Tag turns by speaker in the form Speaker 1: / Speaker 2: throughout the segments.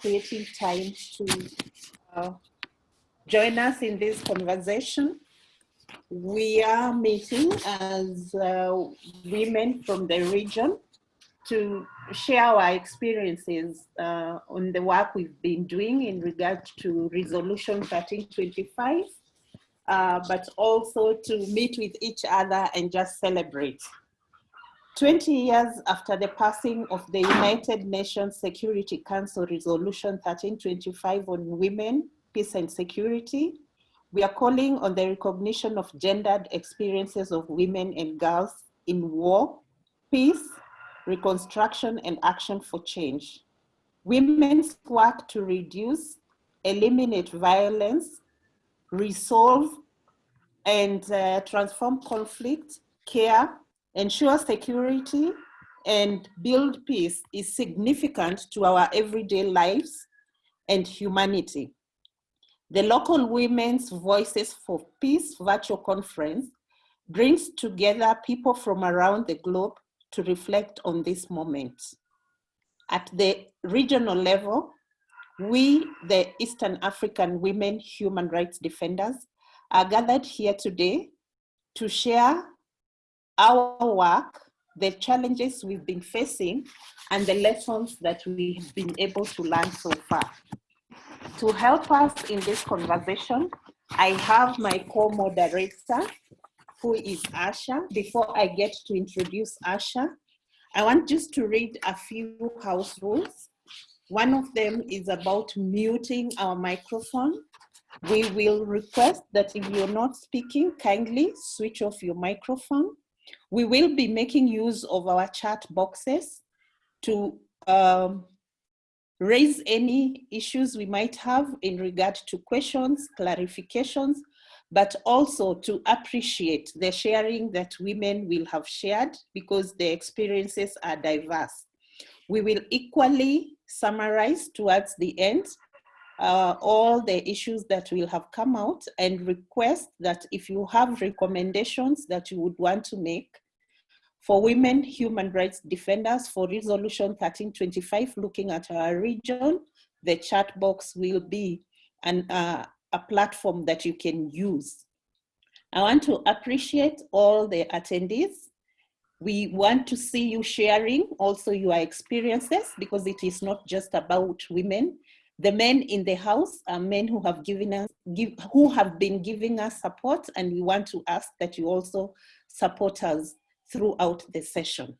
Speaker 1: creating time to uh, join us in this conversation. We are meeting as uh, women from the region to share our experiences uh, on the work we've been doing in regard to Resolution 1325, uh, but also to meet with each other and just celebrate. 20 years after the passing of the United Nations Security Council Resolution 1325 on women, peace and security, we are calling on the recognition of gendered experiences of women and girls in war, peace, reconstruction, and action for change. Women's work to reduce, eliminate violence, resolve, and uh, transform conflict, care, ensure security, and build peace is significant to our everyday lives and humanity. The local Women's Voices for Peace virtual conference brings together people from around the globe to reflect on this moment. At the regional level, we, the Eastern African women human rights defenders, are gathered here today to share our work, the challenges we've been facing, and the lessons that we've been able to learn so far. To help us in this conversation, I have my co-moderator, who is Asha. Before I get to introduce Asha, I want just to read a few house rules. One of them is about muting our microphone. We will request that if you're not speaking, kindly switch off your microphone. We will be making use of our chat boxes to um, raise any issues we might have in regard to questions, clarifications, but also to appreciate the sharing that women will have shared because the experiences are diverse. We will equally summarize towards the end uh, all the issues that will have come out and request that if you have recommendations that you would want to make for women human rights defenders for resolution 1325 looking at our region, the chat box will be an, uh, a platform that you can use. I want to appreciate all the attendees. We want to see you sharing also your experiences because it is not just about women. The men in the house are men who have given us, give, who have been giving us support and we want to ask that you also support us throughout the session.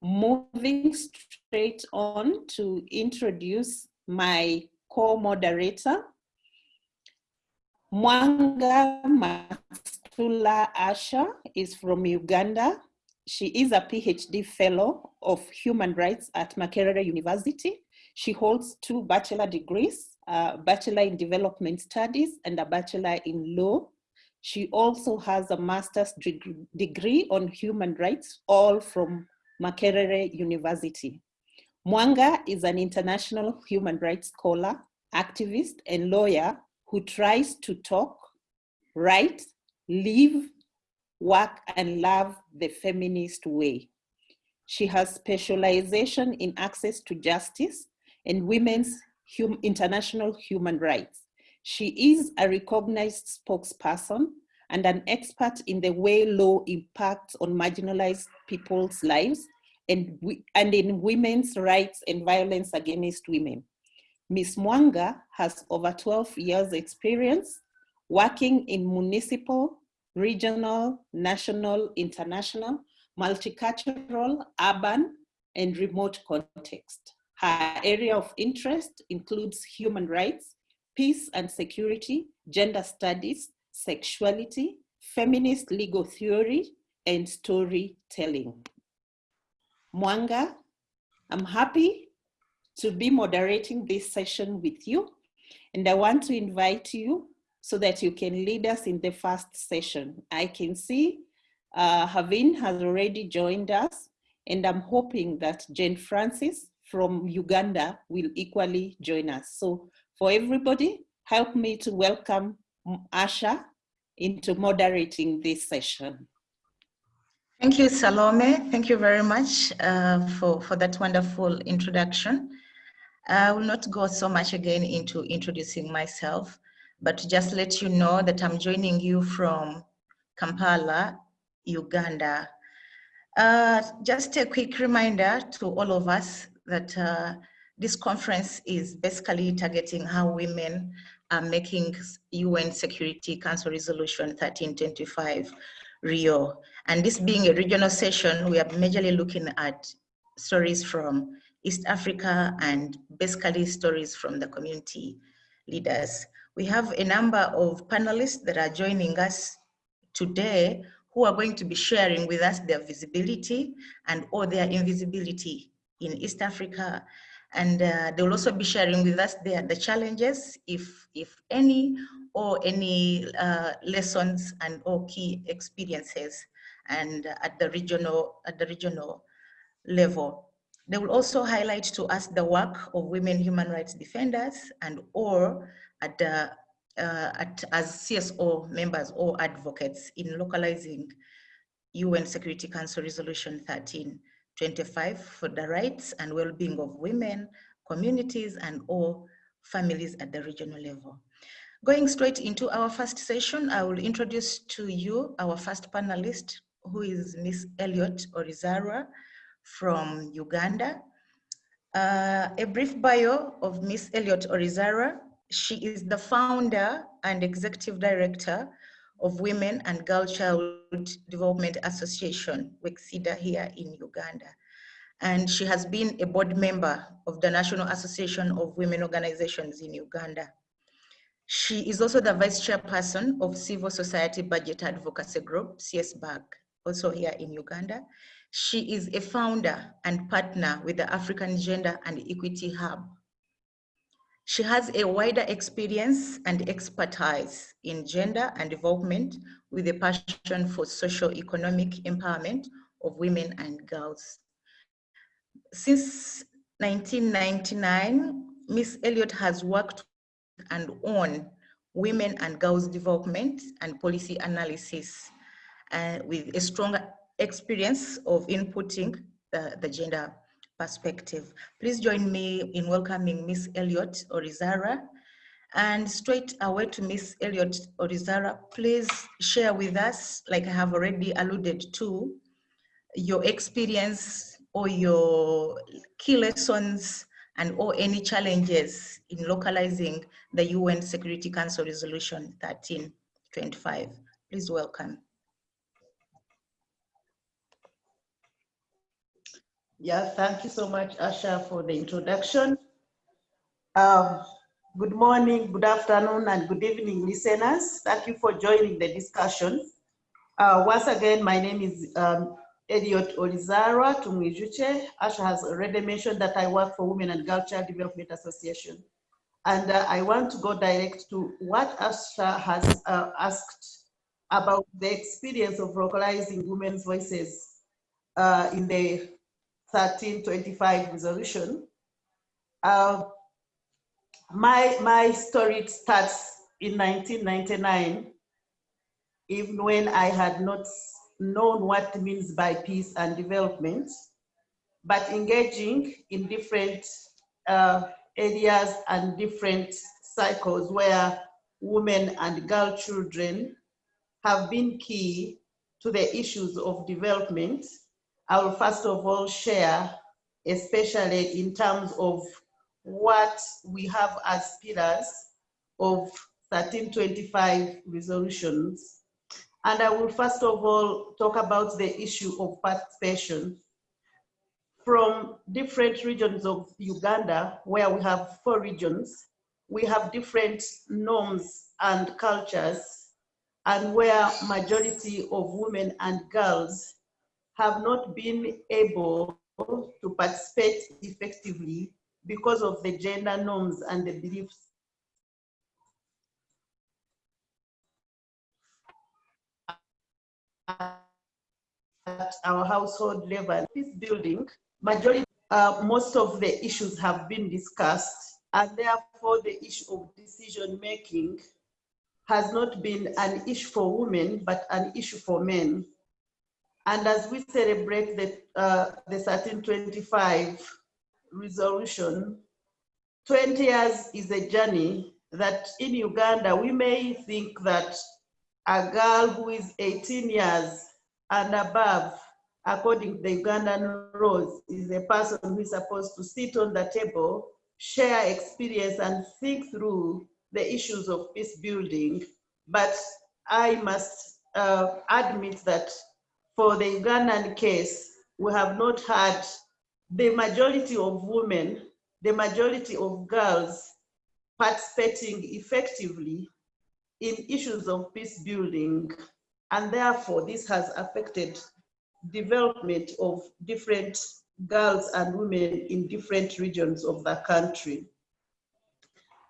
Speaker 1: Moving straight on to introduce my co-moderator, Mwanga Masula Asha is from Uganda. She is a PhD fellow of human rights at Makerere University. She holds two bachelor degrees, a bachelor in development studies and a bachelor in law. She also has a master's degree on human rights, all from Makerere University. Mwanga is an international human rights scholar, activist, and lawyer who tries to talk, write, live, work, and love the feminist way. She has specialization in access to justice and women's hum international human rights. She is a recognized spokesperson and an expert in the way law impacts on marginalized people's lives and, and in women's rights and violence against women. Ms. Mwanga has over 12 years experience working in municipal, regional, national, international, multicultural, urban, and remote context. Her area of interest includes human rights, peace and security, gender studies, sexuality, feminist legal theory, and storytelling. Mwanga, I'm happy to be moderating this session with you. And I want to invite you so that you can lead us in the first session. I can see uh, Havin has already joined us and I'm hoping that Jane Francis from Uganda will equally join us. So for everybody, help me to welcome Asha into moderating this session.
Speaker 2: Thank you, Salome. Thank you very much uh, for, for that wonderful introduction. I will not go so much again into introducing myself, but just let you know that I'm joining you from Kampala, Uganda. Uh, just a quick reminder to all of us that uh, this conference is basically targeting how women are making UN Security Council Resolution 1325 Rio. And this being a regional session, we are majorly looking at stories from East Africa and basically stories from the community leaders. We have a number of panelists that are joining us today who are going to be sharing with us their visibility and or their invisibility in East Africa. And uh, they will also be sharing with us their, the challenges, if, if any, or any uh, lessons and or key experiences and uh, at the regional, at the regional level. They will also highlight to us the work of women human rights defenders and or at the, uh, at, as CSO members or advocates in localizing UN Security Council Resolution 1325 for the rights and well-being of women, communities, and all families at the regional level. Going straight into our first session, I will introduce to you our first panelist, who is Miss Elliot Orizarwa, from Uganda. Uh, a brief bio of Miss Elliot Orizarwa. She is the founder and executive director of Women and Girl Child Development Association, WECSIDA here in Uganda. And she has been a board member of the National Association of Women Organizations in Uganda. She is also the vice chairperson of Civil Society Budget Advocacy Group, CSBAG, also here in Uganda. She is a founder and partner with the African Gender and Equity Hub. She has a wider experience and expertise in gender and development with a passion for socio-economic empowerment of women and girls. Since 1999, Miss Elliott has worked and on women and girls development and policy analysis uh, with a strong experience of inputting the, the gender perspective. Please join me in welcoming Miss Elliot Orizarwa. And straight away to Miss Elliot Orizarwa, please share with us, like I have already alluded to, your experience or your key lessons and or any challenges in localizing the UN Security Council Resolution 1325. Please welcome.
Speaker 3: Yeah, thank you so much, Asha, for the introduction. Um, good morning, good afternoon, and good evening, listeners. Thank you for joining the discussion. Uh, once again, my name is um, Elliot Orizarwa Tumwijuche. Asha has already mentioned that I work for Women and Girl Child Development Association. And uh, I want to go direct to what Asha has uh, asked about the experience of localizing women's voices uh, in the 1325 resolution. Uh, my, my story starts in 1999, even when I had not known what means by peace and development, but engaging in different uh, areas and different cycles where women and girl children have been key to the issues of development I will first of all share, especially in terms of what we have as pillars of 1325 resolutions. And I will first of all talk about the issue of participation from different regions of Uganda, where we have four regions, we have different norms and cultures, and where majority of women and girls have not been able to participate effectively because of the gender norms and the beliefs at our household level. This building, majority, uh, most of the issues have been discussed and therefore the issue of decision making has not been an issue for women, but an issue for men. And as we celebrate the, uh, the 1325 resolution, 20 years is a journey that in Uganda, we may think that a girl who is 18 years and above, according to the Ugandan laws, is a person who is supposed to sit on the table, share experience and think through the issues of peace building. But I must uh, admit that for the Ugandan case, we have not had the majority of women, the majority of girls participating effectively in issues of peace building. And therefore, this has affected development of different girls and women in different regions of the country.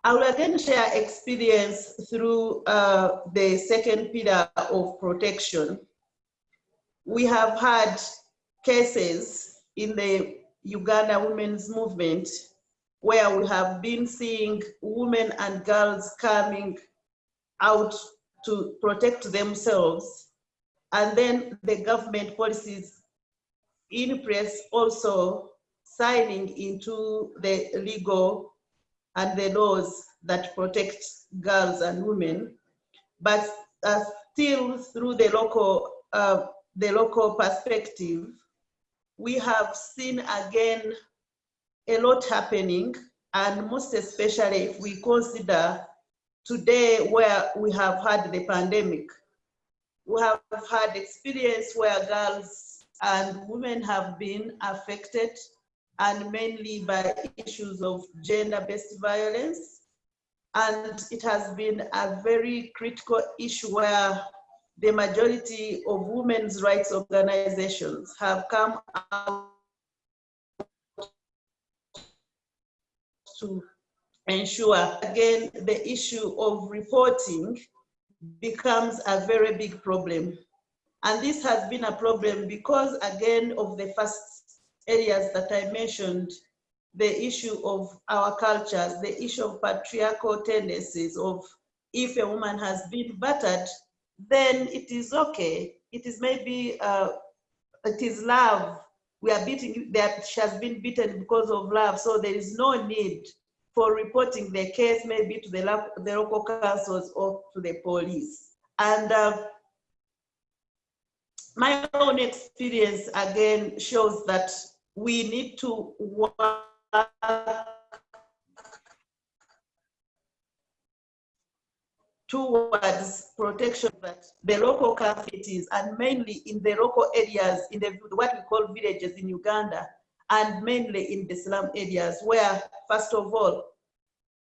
Speaker 3: I will again share experience through uh, the second pillar of protection. We have had cases in the Uganda women's movement where we have been seeing women and girls coming out to protect themselves. And then the government policies in place also signing into the legal and the laws that protect girls and women. But uh, still through the local, uh, the local perspective, we have seen again a lot happening and most especially if we consider today where we have had the pandemic. We have had experience where girls and women have been affected and mainly by issues of gender-based violence. And it has been a very critical issue where the majority of women's rights organizations have come out to ensure, again, the issue of reporting becomes a very big problem. And this has been a problem because, again, of the first areas that I mentioned, the issue of our cultures, the issue of patriarchal tendencies of if a woman has been battered, then it is okay. It is maybe, uh, it is love we are beating that she has been beaten because of love. So there is no need for reporting the case maybe to the, the local councils or to the police. And uh, my own experience again shows that we need to work towards protection that the local communities and mainly in the local areas in the what we call villages in Uganda and mainly in the slum areas where first of all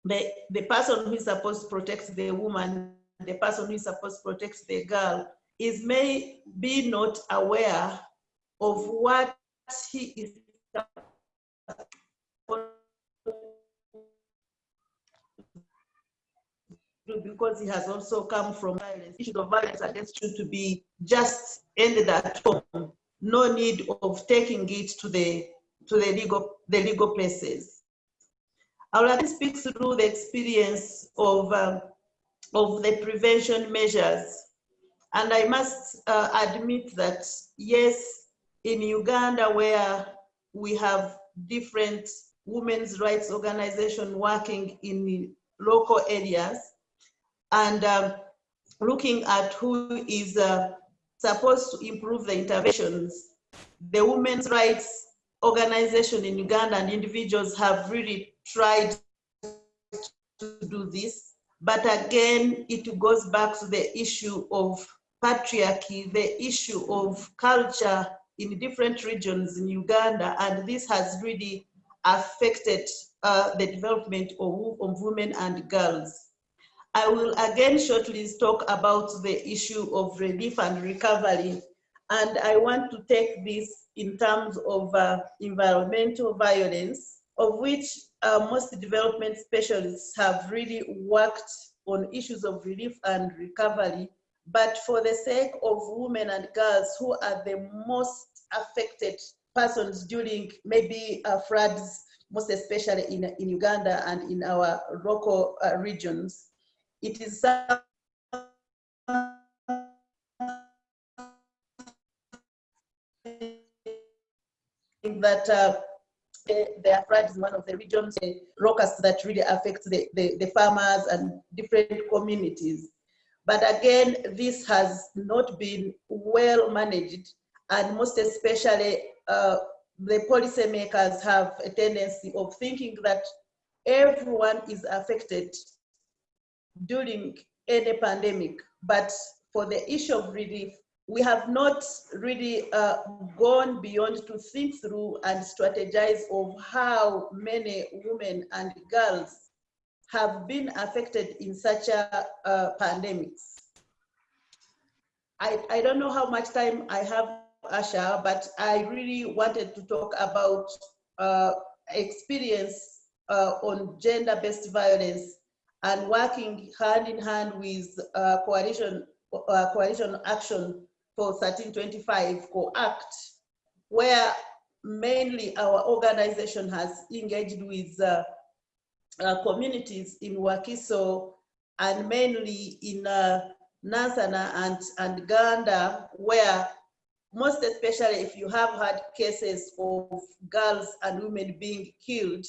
Speaker 3: the, the person who is supposed to protect the woman the person who is supposed to protect the girl is may be not aware of what he is because he has also come from violence. Issue of violence against you to be just ended at home. No need of taking it to the to the legal the legal places. I will like speak through the experience of um, of the prevention measures, and I must uh, admit that yes, in Uganda where we have different women's rights organizations working in local areas, and um, looking at who is uh, supposed to improve the interventions. The women's rights organization in Uganda and individuals have really tried to do this. But again, it goes back to the issue of patriarchy, the issue of culture in different regions in Uganda, and this has really affected uh, the development of, of women and girls. I will again shortly talk about the issue of relief and recovery. And I want to take this in terms of uh, environmental violence, of which uh, most development specialists have really worked on issues of relief and recovery. But for the sake of women and girls who are the most affected persons during maybe uh, floods, most especially in, in Uganda and in our local uh, regions, it is that uh, there are floods in one of the regions, uh, locusts that really affect the, the, the farmers and different communities. But again, this has not been well managed, and most especially, uh, the policymakers have a tendency of thinking that everyone is affected during any pandemic. But for the issue of relief, we have not really uh, gone beyond to think through and strategize of how many women and girls have been affected in such a uh, pandemics. I, I don't know how much time I have, Asha, but I really wanted to talk about uh, experience uh, on gender-based violence and working hand in hand with uh, coalition, uh, coalition action for 1325 COACT, where mainly our organization has engaged with uh, uh, communities in Wakiso and mainly in uh, Nansana and, and Ganda, where most especially if you have had cases of girls and women being killed,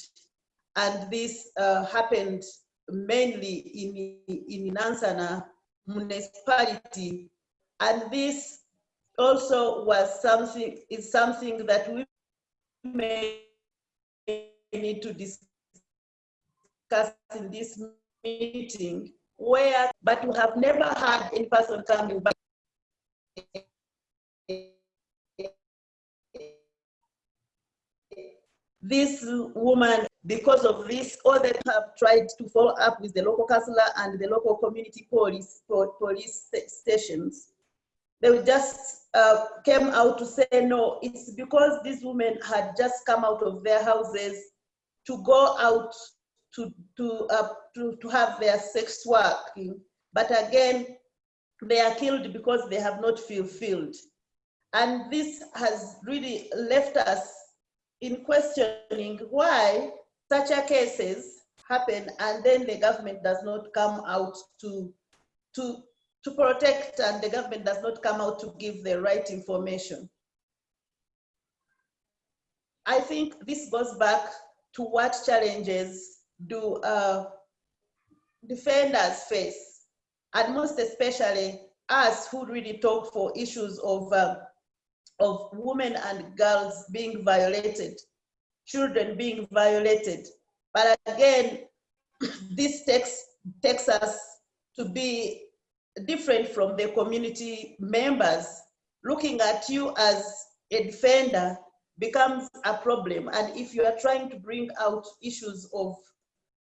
Speaker 3: and this uh, happened mainly in, in Nansana municipality, and this also was something, is something that we may need to discuss in this meeting, where, but we have never had any person coming back. This woman, because of this, all that have tried to follow up with the local councillor and the local community police police stations. They just uh, came out to say, no, it's because these women had just come out of their houses to go out to, to, uh, to, to have their sex working. But again, they are killed because they have not fulfilled. And this has really left us in questioning why such a cases happen and then the government does not come out to, to, to protect and the government does not come out to give the right information. I think this goes back to what challenges do uh, defenders face, and most especially us who really talk for issues of uh, of women and girls being violated, children being violated. But again, this takes, takes us to be different from the community members. Looking at you as a defender becomes a problem. And if you are trying to bring out issues of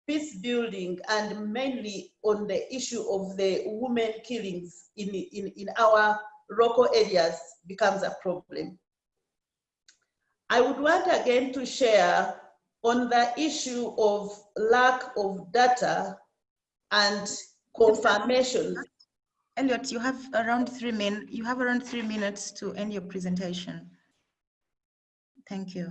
Speaker 3: peace building and mainly on the issue of the women killings in, in, in our local areas becomes a problem. I would want again to share on the issue of lack of data and confirmation.
Speaker 2: Elliot, you have around three min. You have around three minutes to end your presentation. Thank you.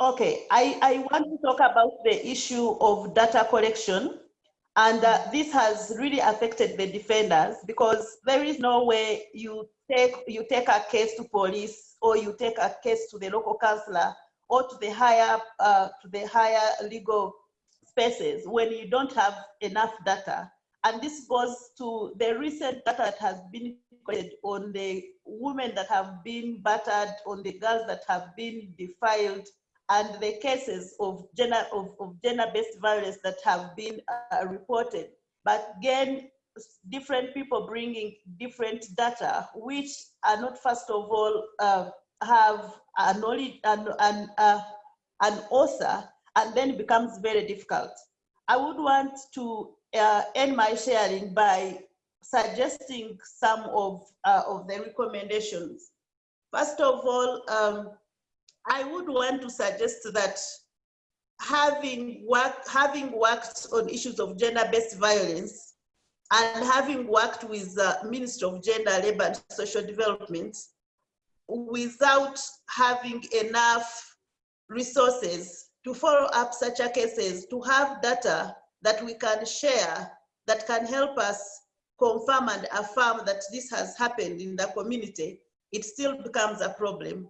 Speaker 3: Okay, I, I want to talk about the issue of data collection and uh, this has really affected the defenders because there is no way you take, you take a case to police or you take a case to the local councillor or to the higher, uh, to the higher legal spaces when you don't have enough data. And this goes to the recent data that has been collected on the women that have been battered, on the girls that have been defiled, and the cases of gender of, of gender-based violence that have been uh, reported. But again, different people bringing different data, which are not first of all uh, have a knowledge and an, uh, an author, and then it becomes very difficult. I would want to uh, end my sharing by suggesting some of, uh, of the recommendations. First of all, um, I would want to suggest that having, work, having worked on issues of gender-based violence and having worked with the Ministry of Gender, Labor and Social Development, without having enough resources to follow up such a cases, to have data that we can share that can help us confirm and affirm that this has happened in the community, it still becomes a problem.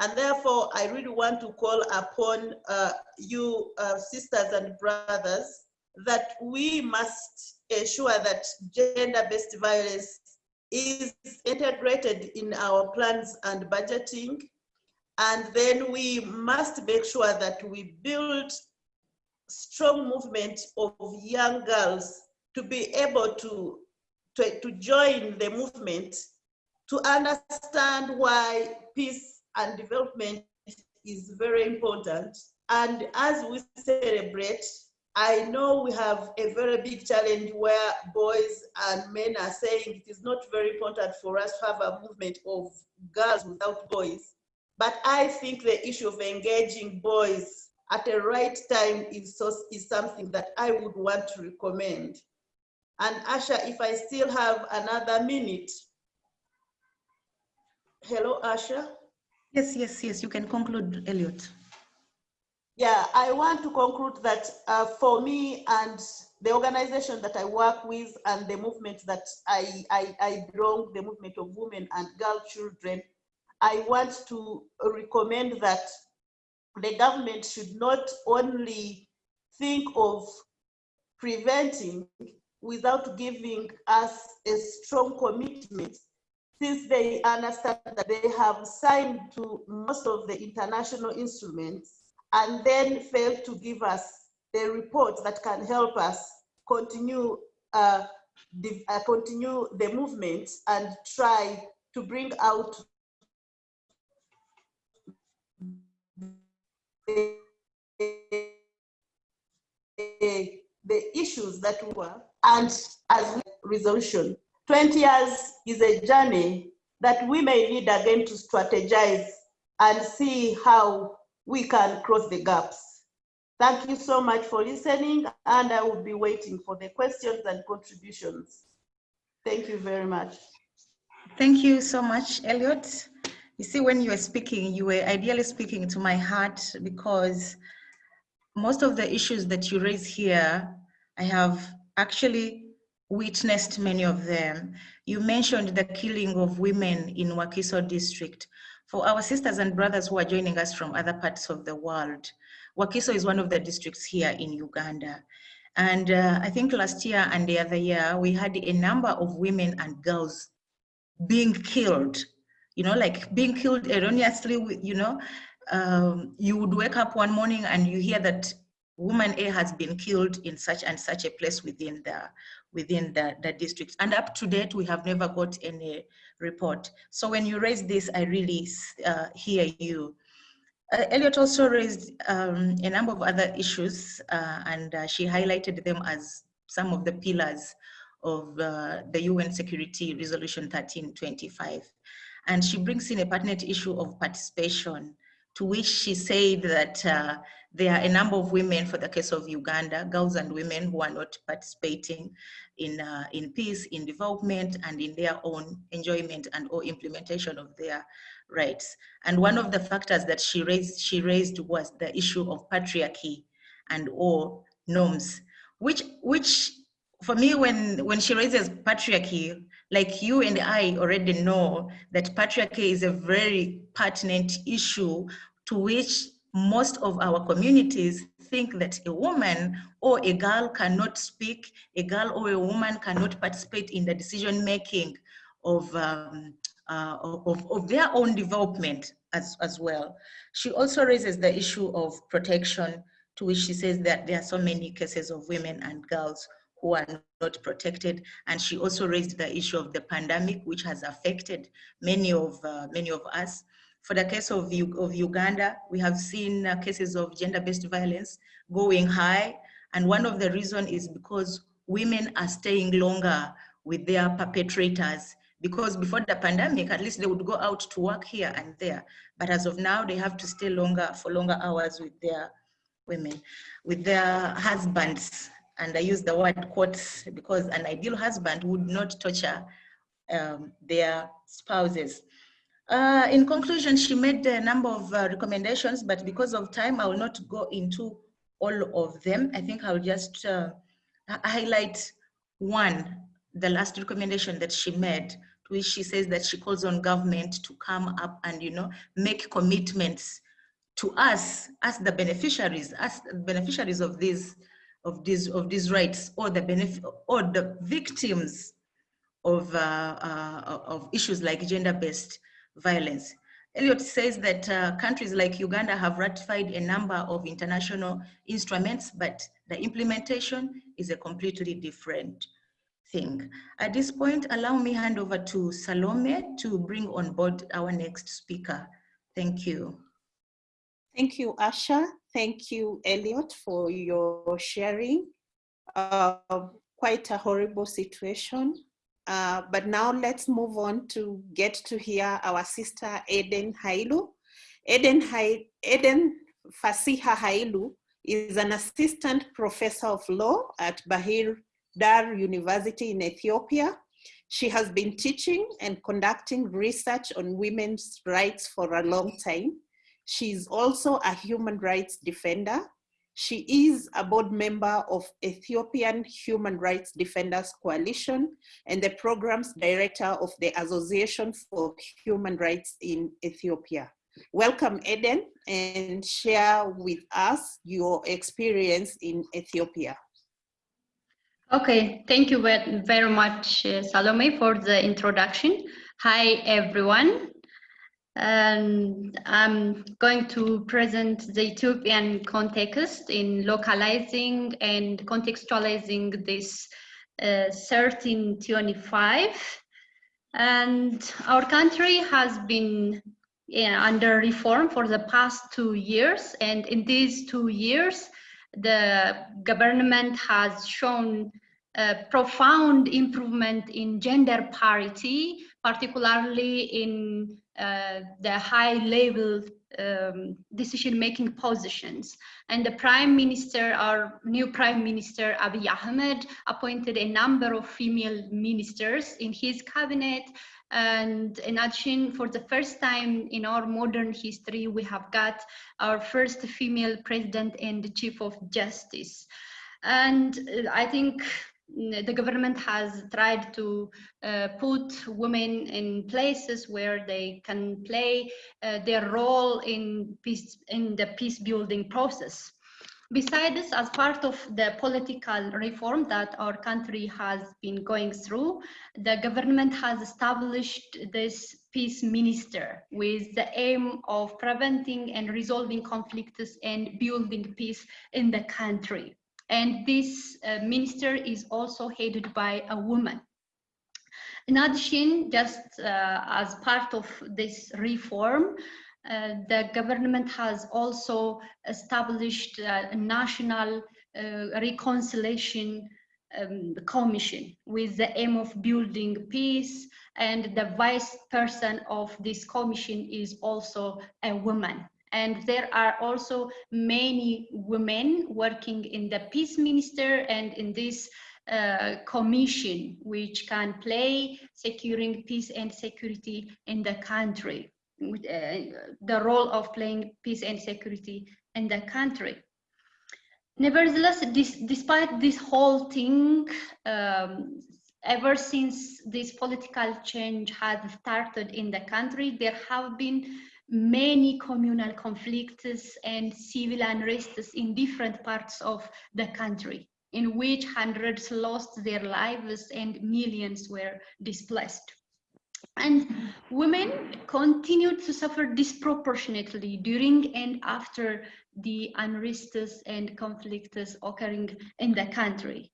Speaker 3: And therefore, I really want to call upon uh, you, uh, sisters and brothers, that we must ensure that gender-based violence is integrated in our plans and budgeting. And then we must make sure that we build strong movement of young girls to be able to, to, to join the movement, to understand why peace and development is very important. And as we celebrate, I know we have a very big challenge where boys and men are saying it is not very important for us to have a movement of girls without boys. But I think the issue of engaging boys at the right time is, is something that I would want to recommend. And Asha, if I still have another minute. Hello, Asha?
Speaker 2: Yes, yes, yes, you can conclude, Elliot.
Speaker 3: Yeah, I want to conclude that uh, for me and the organization that I work with and the movement that I, I, I belong, the movement of women and girl children, I want to recommend that the government should not only think of preventing without giving us a strong commitment since they understand that they have signed to most of the international instruments and then fail to give us the report that can help us continue uh, the, uh, continue the movement and try to bring out the, the issues that were and as resolution. 20 years is a journey that we may need again to strategize and see how we can cross the gaps. Thank you so much for listening and I will be waiting for the questions and contributions. Thank you very much.
Speaker 2: Thank you so much, Elliot. You see, when you were speaking, you were ideally speaking to my heart because most of the issues that you raise here, I have actually witnessed many of them. You mentioned the killing of women in Wakiso district. For our sisters and brothers who are joining us from other parts of the world, Wakiso is one of the districts here in Uganda. And uh, I think last year and the other year, we had a number of women and girls being killed, you know, like being killed erroneously, you know, um, you would wake up one morning and you hear that woman A has been killed in such and such a place within the within the, the district. And up to date, we have never got any report. So when you raise this, I really uh, hear you. Uh, Elliot also raised um, a number of other issues uh, and uh, she highlighted them as some of the pillars of uh, the UN Security Resolution 1325. And she brings in a pertinent issue of participation to which she said that uh, there are a number of women, for the case of Uganda, girls and women who are not participating in, uh, in peace, in development, and in their own enjoyment and or implementation of their rights. And one of the factors that she raised, she raised was the issue of patriarchy and or norms, which, which for me, when, when she raises patriarchy, like you and I already know that patriarchy is a very pertinent issue to which most of our communities think that a woman or a girl cannot speak, a girl or a woman cannot participate in the decision making of, um, uh, of, of, their own development as, as well. She also raises the issue of protection to which she says that there are so many cases of women and girls who are not protected. And she also raised the issue of the pandemic, which has affected many of, uh, many of us. For the case of, of Uganda, we have seen uh, cases of gender-based violence going high. And one of the reasons is because women are staying longer with their perpetrators because before the pandemic, at least they would go out to work here and there. But as of now, they have to stay longer for longer hours with their women, with their husbands. And I use the word quotes because an ideal husband would not torture um, their spouses. Uh, in conclusion, she made a number of uh, recommendations, but because of time, I will not go into all of them. I think I'll just uh, highlight one, the last recommendation that she made to which she says that she calls on government to come up and, you know, make commitments to us, as the beneficiaries, as beneficiaries of these, of these, of these rights, or the benefit, or the victims of, uh, uh, of issues like gender-based violence. Elliot says that uh, countries like Uganda have ratified a number of international instruments, but the implementation is a completely different thing. At this point, allow me hand over to Salome to bring on board our next speaker. Thank you.
Speaker 1: Thank you, Asha. Thank you, Elliot, for your sharing. Uh, quite a horrible situation. Uh, but now let's move on to get to hear our sister Eden Hailu. Eden, ha Eden Fasiha Hailu is an assistant professor of law at Bahir Dar University in Ethiopia. She has been teaching and conducting research on women's rights for a long time. She's also a human rights defender she is a board member of Ethiopian Human Rights Defenders Coalition and the programs director of the Association for Human Rights in Ethiopia. Welcome, Eden, and share with us your experience in Ethiopia.
Speaker 4: Okay, thank you very much, uh, Salome, for the introduction. Hi, everyone and I'm going to present the Ethiopian context in localizing and contextualizing this uh, 1325. And our country has been yeah, under reform for the past two years. And in these two years, the government has shown a profound improvement in gender parity, particularly in the high level um, decision-making positions. And the Prime Minister, our new Prime Minister Abiy Ahmed, appointed a number of female ministers in his cabinet. And in addition, for the first time in our modern history, we have got our first female president and the chief of justice. And uh, I think the government has tried to uh, put women in places where they can play uh, their role in peace in the peace building process. Besides this, as part of the political reform that our country has been going through, the government has established this peace minister with the aim of preventing and resolving conflicts and building peace in the country. And this uh, minister is also headed by a woman. In addition, just uh, as part of this reform, uh, the government has also established a national uh, reconciliation um, commission with the aim of building peace and the vice person of this commission is also a woman and there are also many women working in the peace minister and in this uh, commission which can play securing peace and security in the country uh, the role of playing peace and security in the country. Nevertheless this, despite this whole thing um, ever since this political change had started in the country there have been many communal conflicts and civil unrests in different parts of the country, in which hundreds lost their lives and millions were displaced. And women continued to suffer disproportionately during and after the unrests and conflicts occurring in the country.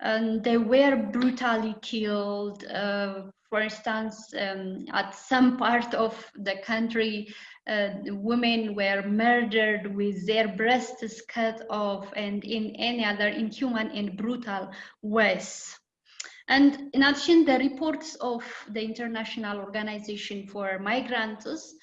Speaker 4: And they were brutally killed, uh, for instance, um, at some part of the country, uh, women were murdered with their breasts cut off and in any other inhuman and brutal ways. And in addition, the reports of the International Organization for Migrants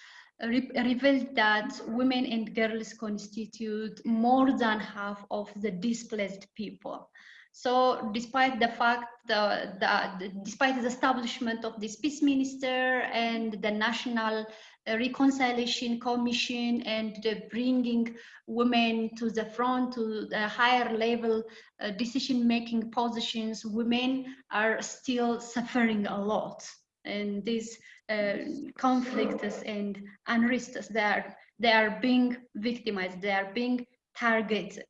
Speaker 4: re revealed that women and girls constitute more than half of the displaced people. So despite the fact that, the, despite the establishment of this peace minister and the national reconciliation commission and the bringing women to the front to the higher level uh, decision making positions, women are still suffering a lot. and these uh, conflicts and unrests, they are, they are being victimized, they are being targeted.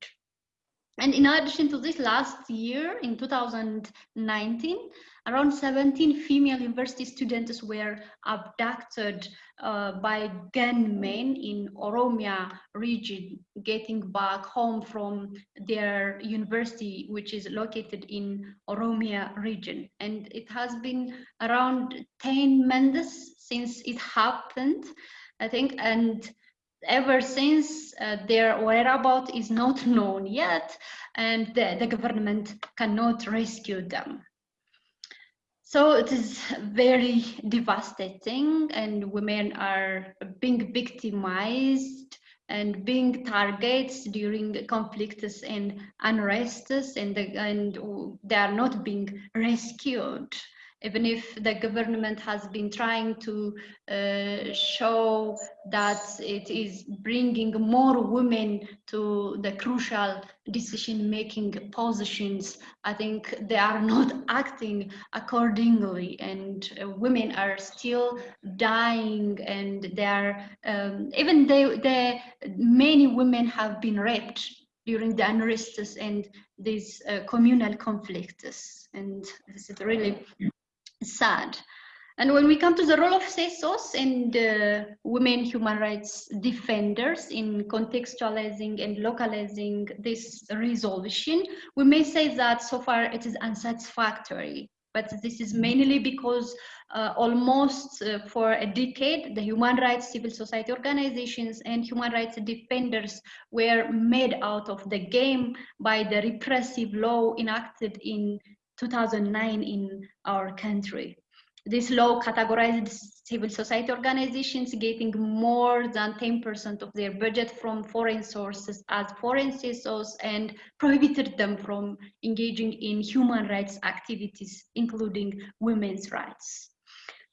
Speaker 4: And in addition to this, last year in 2019, around 17 female university students were abducted uh, by gunmen in Oromia region, getting back home from their university, which is located in Oromia region. And it has been around 10 months since it happened, I think, and ever since uh, their whereabouts is not known yet and the, the government cannot rescue them. So it is very devastating and women are being victimized and being targets during conflicts and unrests and, the, and they are not being rescued even if the government has been trying to uh, show that it is bringing more women to the crucial decision-making positions, I think they are not acting accordingly and uh, women are still dying and they are, um, even they, they, many women have been raped during the unrests and these uh, communal conflicts. And this is really sad. And when we come to the role of CSOs and uh, women human rights defenders in contextualizing and localizing this resolution, we may say that so far it is unsatisfactory. But this is mainly because uh, almost uh, for a decade, the human rights civil society organizations and human rights defenders were made out of the game by the repressive law enacted in 2009 in our country. This law categorized civil society organizations getting more than 10% of their budget from foreign sources as foreign CSOs and prohibited them from engaging in human rights activities, including women's rights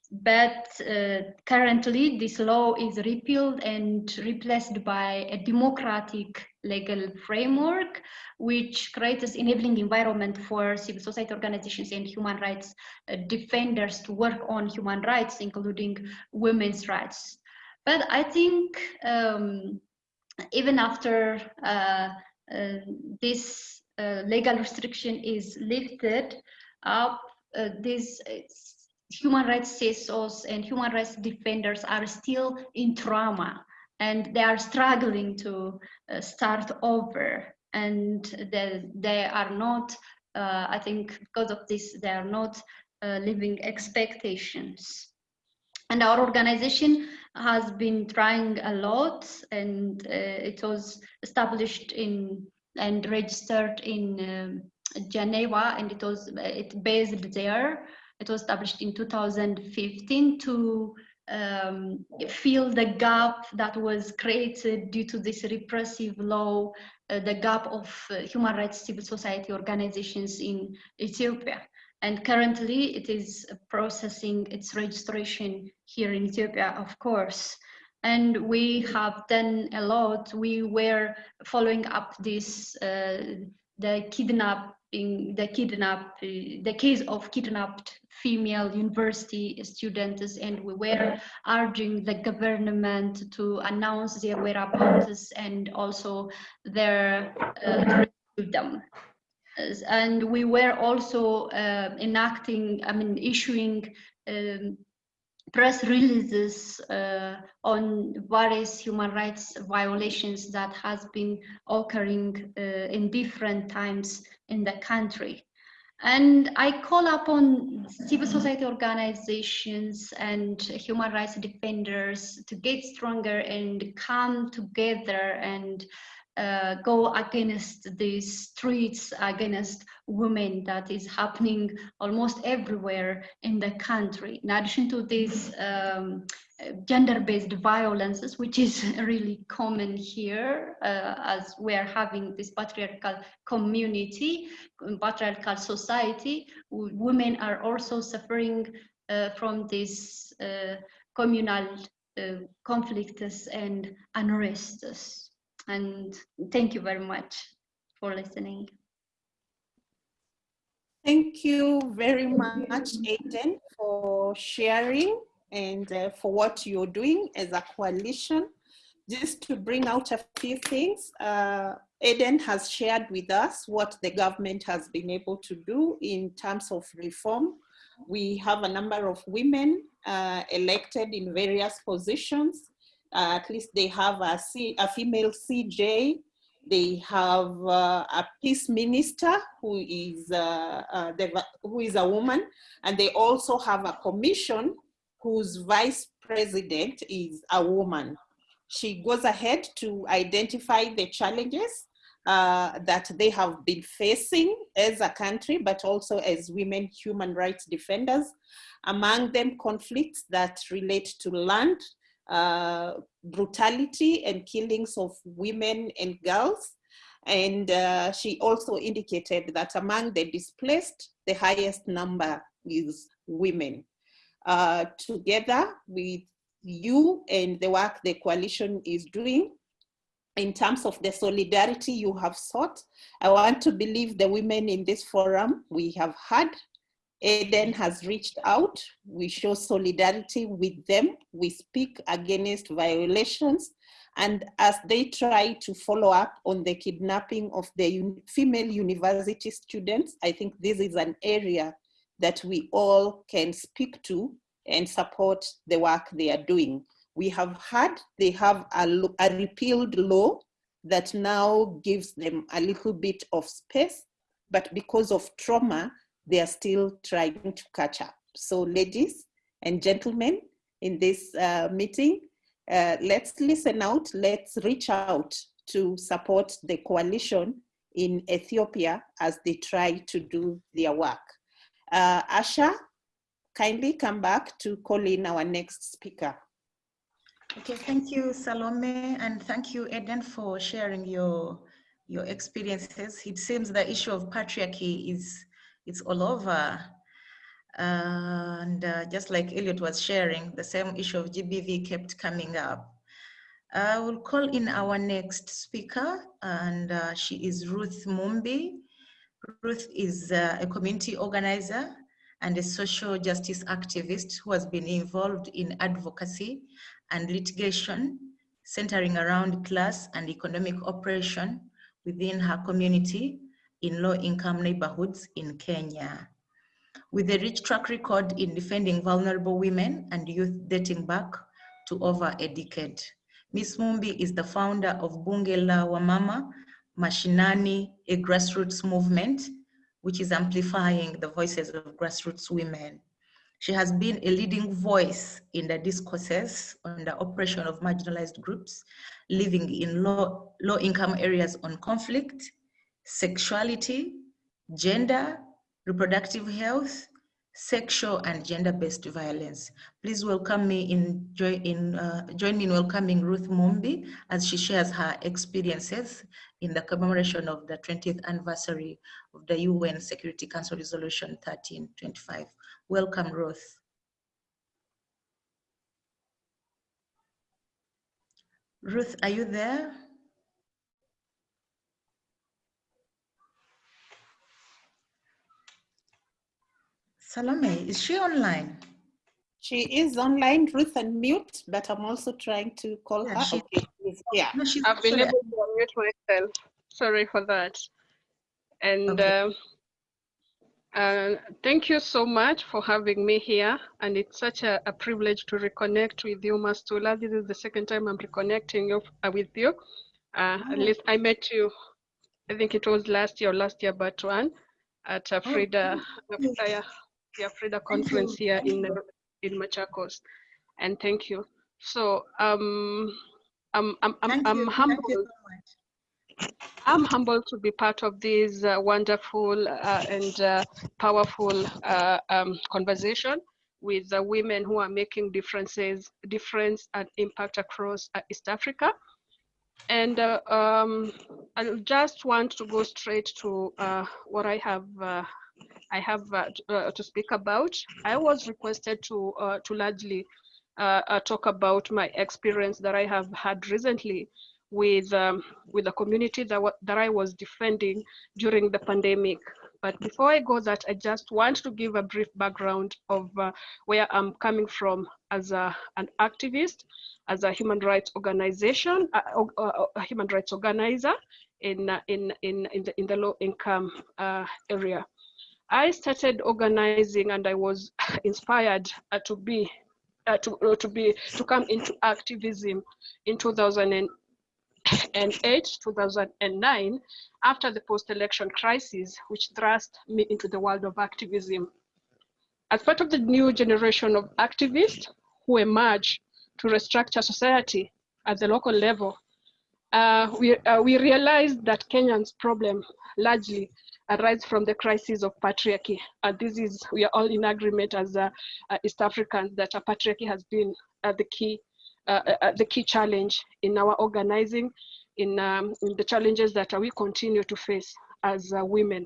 Speaker 4: but uh, currently this law is repealed and replaced by a democratic legal framework which creates enabling environment for civil society organizations and human rights uh, defenders to work on human rights including women's rights. But i think um, even after uh, uh this uh, legal restriction is lifted up uh, this human rights CSOs and human rights defenders are still in trauma and they are struggling to uh, start over and they, they are not, uh, I think because of this, they are not uh, living expectations. And our organization has been trying a lot and uh, it was established in and registered in um, Geneva and it was it based there it was established in 2015 to um, fill the gap that was created due to this repressive law, uh, the gap of uh, human rights civil society organizations in Ethiopia. And currently it is processing its registration here in Ethiopia, of course. And we have done a lot. We were following up this, uh, the kidnapping, the kidnap, the case of kidnapped female university students and we were urging the government to announce their whereabouts and also their uh, them. And we were also uh, enacting i mean issuing um, press releases uh, on various human rights violations that has been occurring uh, in different times in the country. And I call upon civil society organizations and human rights defenders to get stronger and come together and uh, go against these streets against women that is happening almost everywhere in the country. In addition to these um, gender-based violences, which is really common here uh, as we are having this patriarchal community, patriarchal society, women are also suffering uh, from these uh, communal uh, conflicts and unrests and thank you very much for listening.
Speaker 1: Thank you very much, Eden, for sharing and uh, for what you're doing as a coalition. Just to bring out a few things, uh, Eden has shared with us what the government has been able to do in terms of reform. We have a number of women uh, elected in various positions. Uh, at least they have a, C, a female CJ, they have uh, a peace minister who is, uh, uh, who is a woman, and they also have a commission whose vice president is a woman. She goes ahead to identify the challenges uh, that they have been facing as a country, but also as women human rights defenders. Among them, conflicts that relate to land, uh, brutality and killings of women and girls. And uh, she also indicated that among the displaced, the highest number is women. Uh, together with you and the work the coalition is doing, in terms of the solidarity you have sought, I want to believe the women in this forum we have had Eden has reached out. We show solidarity with them. We speak against violations. And as they try to follow up on the kidnapping of the female university students, I think this is an area that we all can speak to and support the work they are doing. We have had, they have a, a repealed law that now gives them a little bit of space, but because of trauma, they are still trying to catch up. So ladies and gentlemen, in this uh, meeting, uh, let's listen out, let's reach out to support the coalition in Ethiopia as they try to do their work. Uh, Asha, kindly come back to call in our next speaker.
Speaker 2: Okay, thank you, Salome, and thank you, Eden, for sharing your your experiences. It seems the issue of patriarchy is it's all over. and uh, just like Elliot was sharing, the same issue of GBV kept coming up. I will call in our next speaker, and uh, she is Ruth Mumbi. Ruth is uh, a community organizer and a social justice activist who has been involved in advocacy and litigation centering around class and economic oppression within her community in low-income neighborhoods in Kenya. With a rich track record in defending vulnerable women and youth dating back to over a decade. Ms. Mumbi is the founder of Bunge la Wamama Mashinani, a grassroots movement which is amplifying the voices of grassroots women. She has been a leading voice in the discourses on the oppression of marginalized groups living in low, low areas on conflict, sexuality, gender, reproductive health, sexual and gender-based violence. Please welcome me in, in uh, join me in welcoming Ruth Mumbi as she shares her experiences in the commemoration of the 20th anniversary of the UN Security Council Resolution 1325. Welcome, Ruth. Ruth, are you there? Salome, is she online?
Speaker 1: She is online, Ruth and mute, but I'm also trying to call
Speaker 2: Yeah,
Speaker 1: her.
Speaker 2: she-
Speaker 1: Okay, she's here.
Speaker 2: No, she's
Speaker 5: I've been
Speaker 2: sorry,
Speaker 5: able to unmute myself. Sorry for that. And
Speaker 2: Okay.
Speaker 5: uh, uh, thank you so much for having me here. And it's such a, a privilege to reconnect with you, Mastula. This is the second time I'm reconnecting you, uh, with you. Uh, At
Speaker 2: Oh.
Speaker 5: least I met you, I think it was last year or last year, but one at a
Speaker 2: Oh,
Speaker 5: Frida,
Speaker 2: yes.
Speaker 5: Uh, yeah, yeah, Frida conference here in in Machakos. And thank you. So um, I'm I'm I'm, I'm humbled.
Speaker 2: So.
Speaker 5: I'm humbled to be part of this uh, wonderful uh, and uh, powerful uh, um, conversation with the women who are making differences, difference and impact across uh, East Africa. And uh, um, I just want to go straight to uh, what I have uh, I have uh, uh, to speak about. I was requested to uh, to largely uh, talk about my experience that I have had recently with um, with the community that that I was defending during the pandemic. But before I go that, I just want to give a brief background of uh, where I'm coming from as a, an activist, as a human rights organization, a human rights organizer in, in, in, in, the, in the low income area. I started organizing and I was inspired uh, to be uh, to, uh, to be to come into activism in 2008 2009 after the post-election crisis which thrust me into the world of activism. As part of the new generation of activists who emerge to restructure society at the local level uh, we, uh, we realized that Kenyans problem largely arise from the crisis of patriarchy. And this is, we are all in agreement as uh, uh, East Africans that uh, patriarchy has been uh, the key uh, uh, the key challenge in our organizing, in, um, in the challenges that we continue to face as women.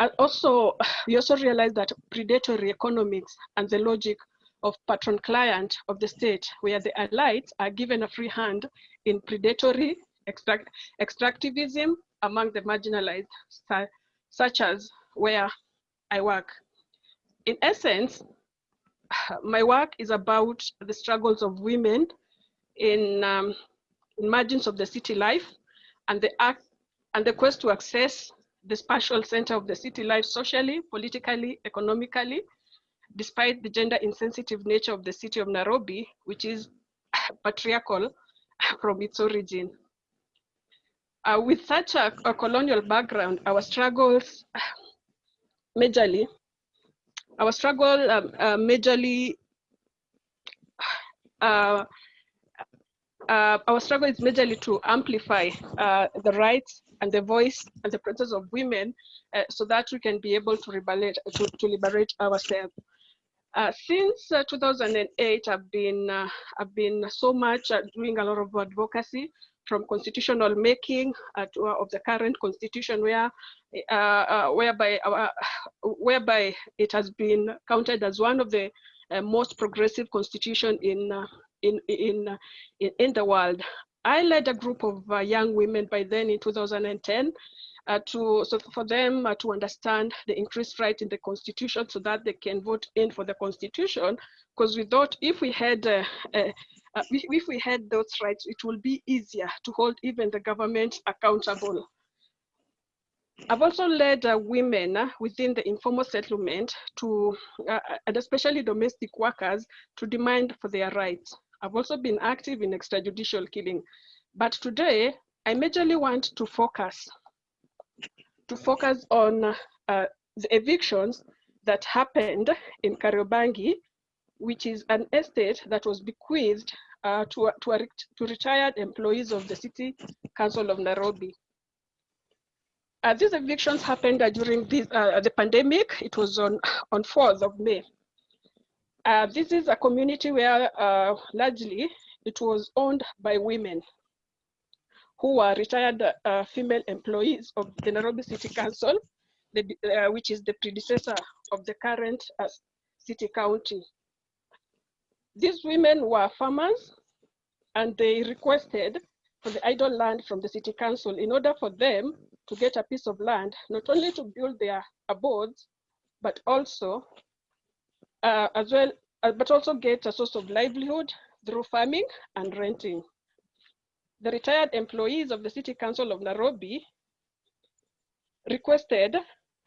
Speaker 5: And also, we also realize that predatory economics and the logic of patron client of the state, where the elites are given a free hand in predatory extract, extractivism among the marginalized, such as where I work. In essence, my work is about the struggles of women in, um, in margins of the city life and the act and the quest to access the spatial center of the city life socially, politically, economically, despite the gender insensitive nature of the city of Nairobi, which is patriarchal from its origin. Uh, with such a, a, colonial background, our struggles majorly, our struggle um, uh, majorly, uh, uh, our struggle is majorly to amplify uh, the rights and the voice and the presence of women uh, so that we can be able to liberate, to, to liberate ourselves. Uh, since uh, 2008, I've been uh, I've been so much doing a lot of advocacy from constitutional making to, of the current constitution, where whereby our, whereby it has been counted as one of the most progressive constitution in in in in, the world. I led a group of uh, young women by then in 2010 uh, to so for them uh, to understand the increased right in the constitution so that they can vote in for the constitution because we thought if we had uh, uh, uh if we had those rights it will be easier to hold even the government accountable I've also led uh, women uh, within the informal settlement to, uh, and especially domestic workers, to demand for their rights. I've also been active in extrajudicial killing. But today, I majorly want to focus to focus on uh, the evictions that happened in Kariobangi, which is an estate that was bequeathed uh, to, to, a, to, retired employees of the City Council of Nairobi. Uh, these evictions happened uh, during this, uh, the pandemic. It was on, on 4th of May. Uh, this is a community where largely it was owned by women who are retired uh, female employees of the Nairobi City Council, the, uh, which is the predecessor of the current uh, city county. These women were farmers and they requested for the idle land from the city council in order for them to get a piece of land, not only to build their abodes, but also uh, as well, uh, but also get a source of livelihood through farming and renting the retired employees of the City Council of Nairobi requested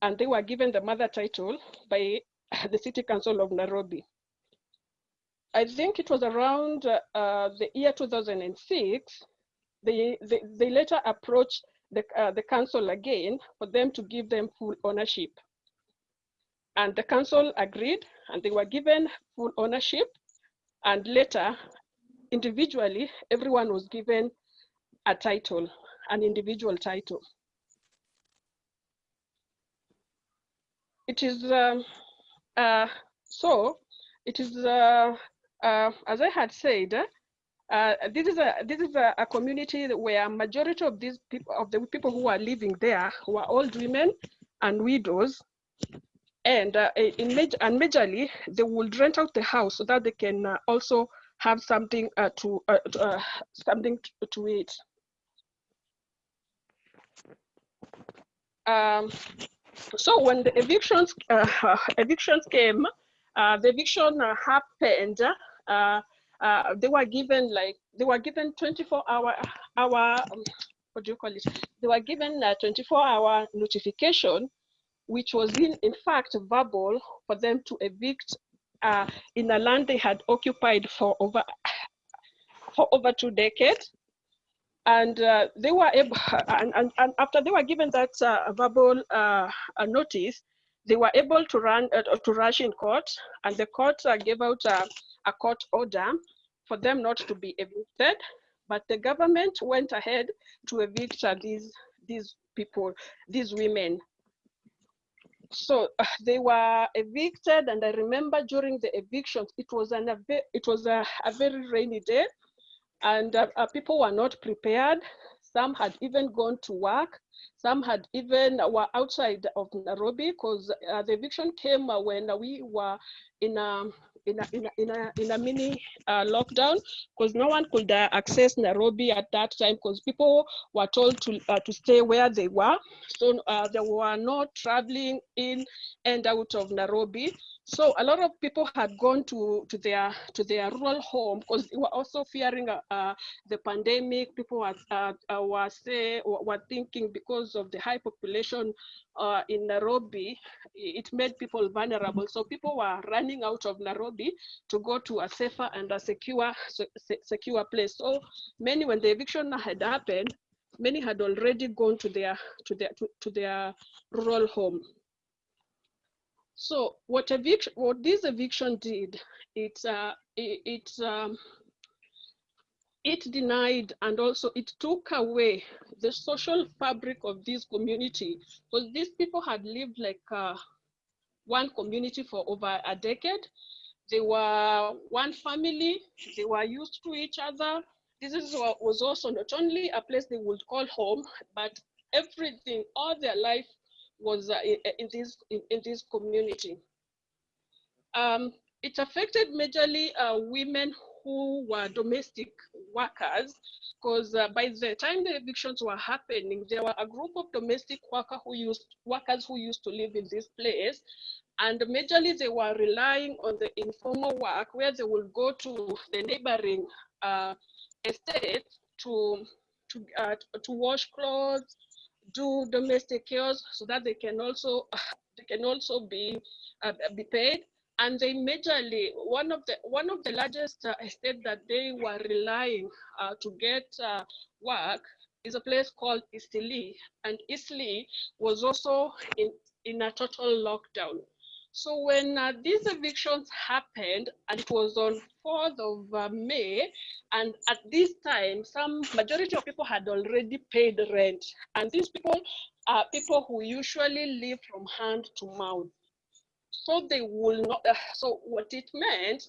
Speaker 5: and they were given the mother title by the City Council of Nairobi. I think it was around uh, the year 2006, they, they, they later approached the, uh, the council again for them to give them full ownership. And the council agreed and they were given full ownership. And later, individually, everyone was given a title, an individual title. It is um, uh, so. It is uh, uh, as I had said. Uh, this is a this is a, a, community where majority of these people of the people who are living there who are old women and widows, and uh, in major and majorly they will rent out the house so that they can uh, also have something to, to something to, to eat. um, so when the evictions uh, evictions came, uh, the eviction uh, happened. Uh, uh, they were given like they were given 24 hour hour um, what do you call it? They were given a 24 hour notification, which was in in fact verbal for them to evict uh, in a land they had occupied for over for over two decades and uh, they were able, and, and, and, after they were given that uh, verbal uh, notice, they were able to run uh, to rush in court, and the court uh, gave out a, a court order for them not to be evicted. But the government went ahead to evict uh, these these people, these women. So they were evicted, and I remember during the evictions, it was an it was a, a very rainy day and uh, uh, people were not prepared. Some had even gone to work. Some had even were outside of Nairobi because uh, the eviction came uh, when we were in a in a, in a, in a, in a mini uh, lockdown because no one could uh, access Nairobi at that time because people were told to, uh, to stay where they were. So uh, they were not traveling in and out of Nairobi. So a lot of people had gone to, to their to their rural home because they were also fearing uh, the pandemic. People were, uh were say were thinking because of the high population uh, in Nairobi, it made people vulnerable. So people were running out of Nairobi to go to a safer and a secure secure place. So many, when the eviction had happened, many had already gone to their to their to, to their rural home. So what eviction, what this eviction did, it uh, it um, it denied and also it took away the social fabric of this community because these people had lived like uh, one community for over a decade. They were one family. They were used to each other. This is, was also not only a place they would call home, but everything, all their life was uh, in, this in, in, this community. Um, it affected majorly uh, women who were domestic workers because uh, by the time the evictions were happening, there were a group of domestic worker who used workers who used to live in this place. And majorly they were relying on the informal work where they would go to the neighboring uh, estate to, to, uh, to wash clothes, do domestic chores so that they can also they can also be uh, be paid. And they majorly one of the one of the largest uh, that they were relying uh, to get uh, work is a place called Eastleigh. And Eastleigh was also in in a total lockdown so when uh, these evictions happened, and it was on 4th of uh, May, and at this time, some majority of people had already paid rent. And these people are people who usually live from hand to mouth. So they will not, uh, so what it meant,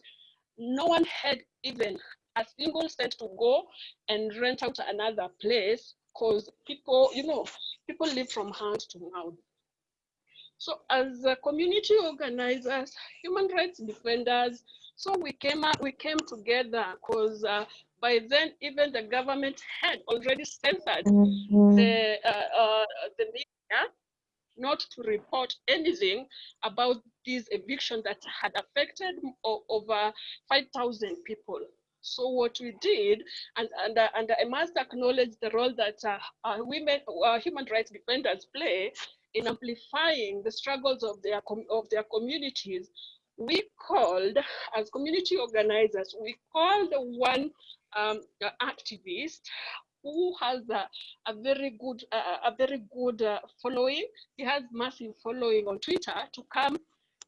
Speaker 5: no one had even a single cent to go and rent out another place because people, you know, people live from hand to mouth. So as community organizers, human rights defenders, so we came up, we came together because uh, by then even the government had already censored mm -hmm. the uh, uh, the media not to report anything about this eviction that had affected over 5,000 people. So what we did, and, and, uh, and I must acknowledge the role that uh, uh, women, uh, human rights defenders play in amplifying the struggles of their, of their communities, we called, as community organizers, we called one um, activist who has a, a very good, uh, a very good uh, following. He has massive following on Twitter to come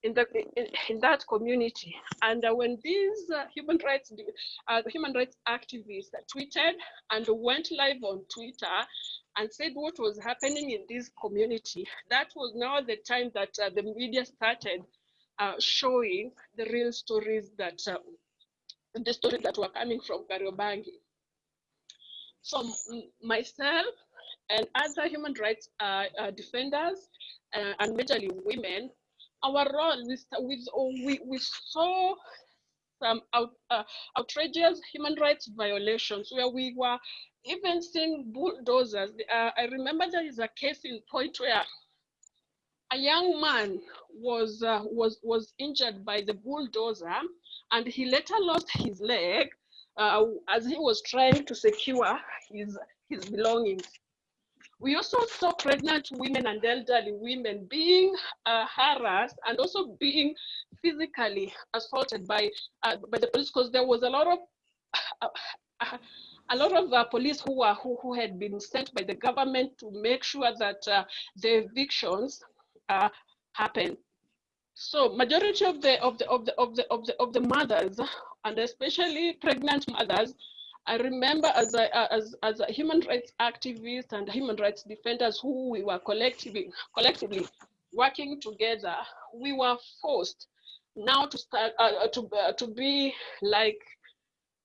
Speaker 5: in, the, in, in that community. And uh, when these uh, human rights uh, human rights activists tweeted and went live on Twitter and said what was happening in this community, that was now the time that uh, the media started uh, showing the real stories that uh, the stories that were coming from Kariobangi. So myself and other human rights defenders and majorly women our role with, with we, we saw some out, uh, outrageous human rights violations where we were even seeing bulldozers. Uh, I remember there is a case in Point where a young man was uh, was was injured by the bulldozer, and he later lost his leg uh, as he was trying to secure his his belongings. We also saw pregnant women and elderly women being uh, harassed and also being physically assaulted by uh, by the police because there was a lot of uh, a lot of uh, police who were who, who had been sent by the government to make sure that uh, the evictions uh, happen. So majority of the of the of the of the of the of the mothers and especially pregnant mothers I remember as a, as, as a human rights activist and human rights defenders who we were collectively, collectively working together, we were forced now to start uh, to, uh, to be like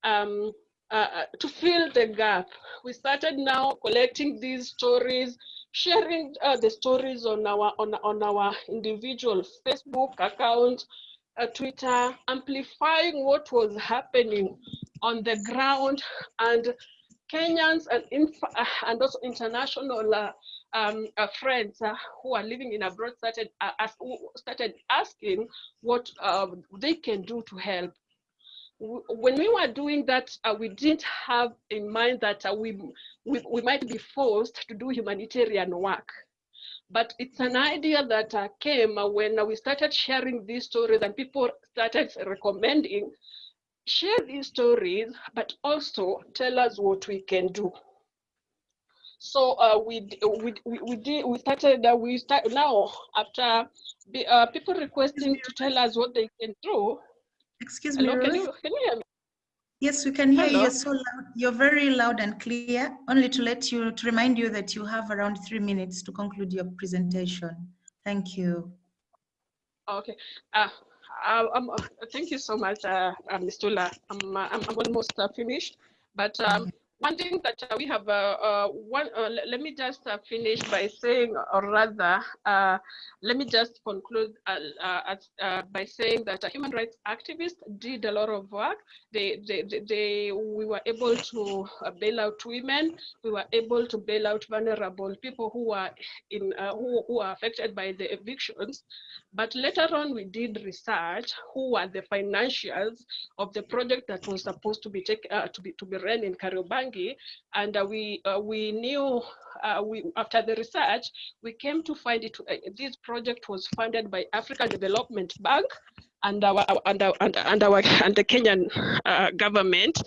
Speaker 5: um, uh, uh, to fill the gap. We started now collecting these stories, sharing uh, the stories on our on, on our individual Facebook account, uh, Twitter, amplifying what was happening on the ground and Kenyans and, uh, and also international uh, um, uh, friends uh, who are living in abroad started, uh, ask, started asking what um, they can do to help. When we were doing that, we didn't have in mind that we, we, we might be forced to do humanitarian work. But it's an idea that came when we started sharing these stories and people started recommending share these stories, but also tell us what we can do. So uh, we, we, we, we, did, we started, uh, we start now after the, uh, people requesting to tell us what they can do.
Speaker 2: Excuse
Speaker 5: Hello,
Speaker 2: me,
Speaker 5: can you, can you hear me?
Speaker 2: Yes, we can hear you.
Speaker 5: Hello?
Speaker 2: You're so loud. You're very loud and clear. Only to let you, to remind you that you have around three minutes to conclude your presentation. Thank you.
Speaker 5: Okay. Uh, uh, um, uh, thank you so much, uh, uh, Mastula. I'm, I'm, I'm almost finished, but um, one thing that uh, we have, uh, uh, one, uh, let me just uh, finish by saying, or rather, uh, let me just conclude uh, by saying that human rights activists did a lot of work. They, they, they, they we were able to bail out women. We were able to bail out vulnerable people who are in, who, who are affected by the evictions. But later on, we did research who were the financiers of the project that was supposed to be take, to be to be run in Kariobangi, and uh, we uh, we knew uh, we after the research we came to find it. This project was funded by African Development Bank and our and our and, and our and the Kenyan government.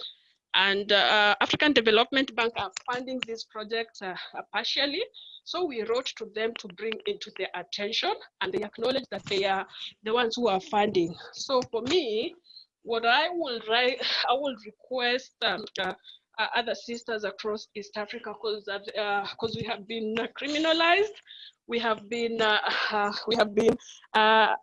Speaker 5: And African Development Bank are funding this project partially. So we wrote to them to bring into their attention, and they acknowledge that they are the ones who are funding. So for me, what I will write, I will request um, uh, uh, other sisters across East Africa, because because we have been uh, criminalized, we have been uh, uh, we have been uh,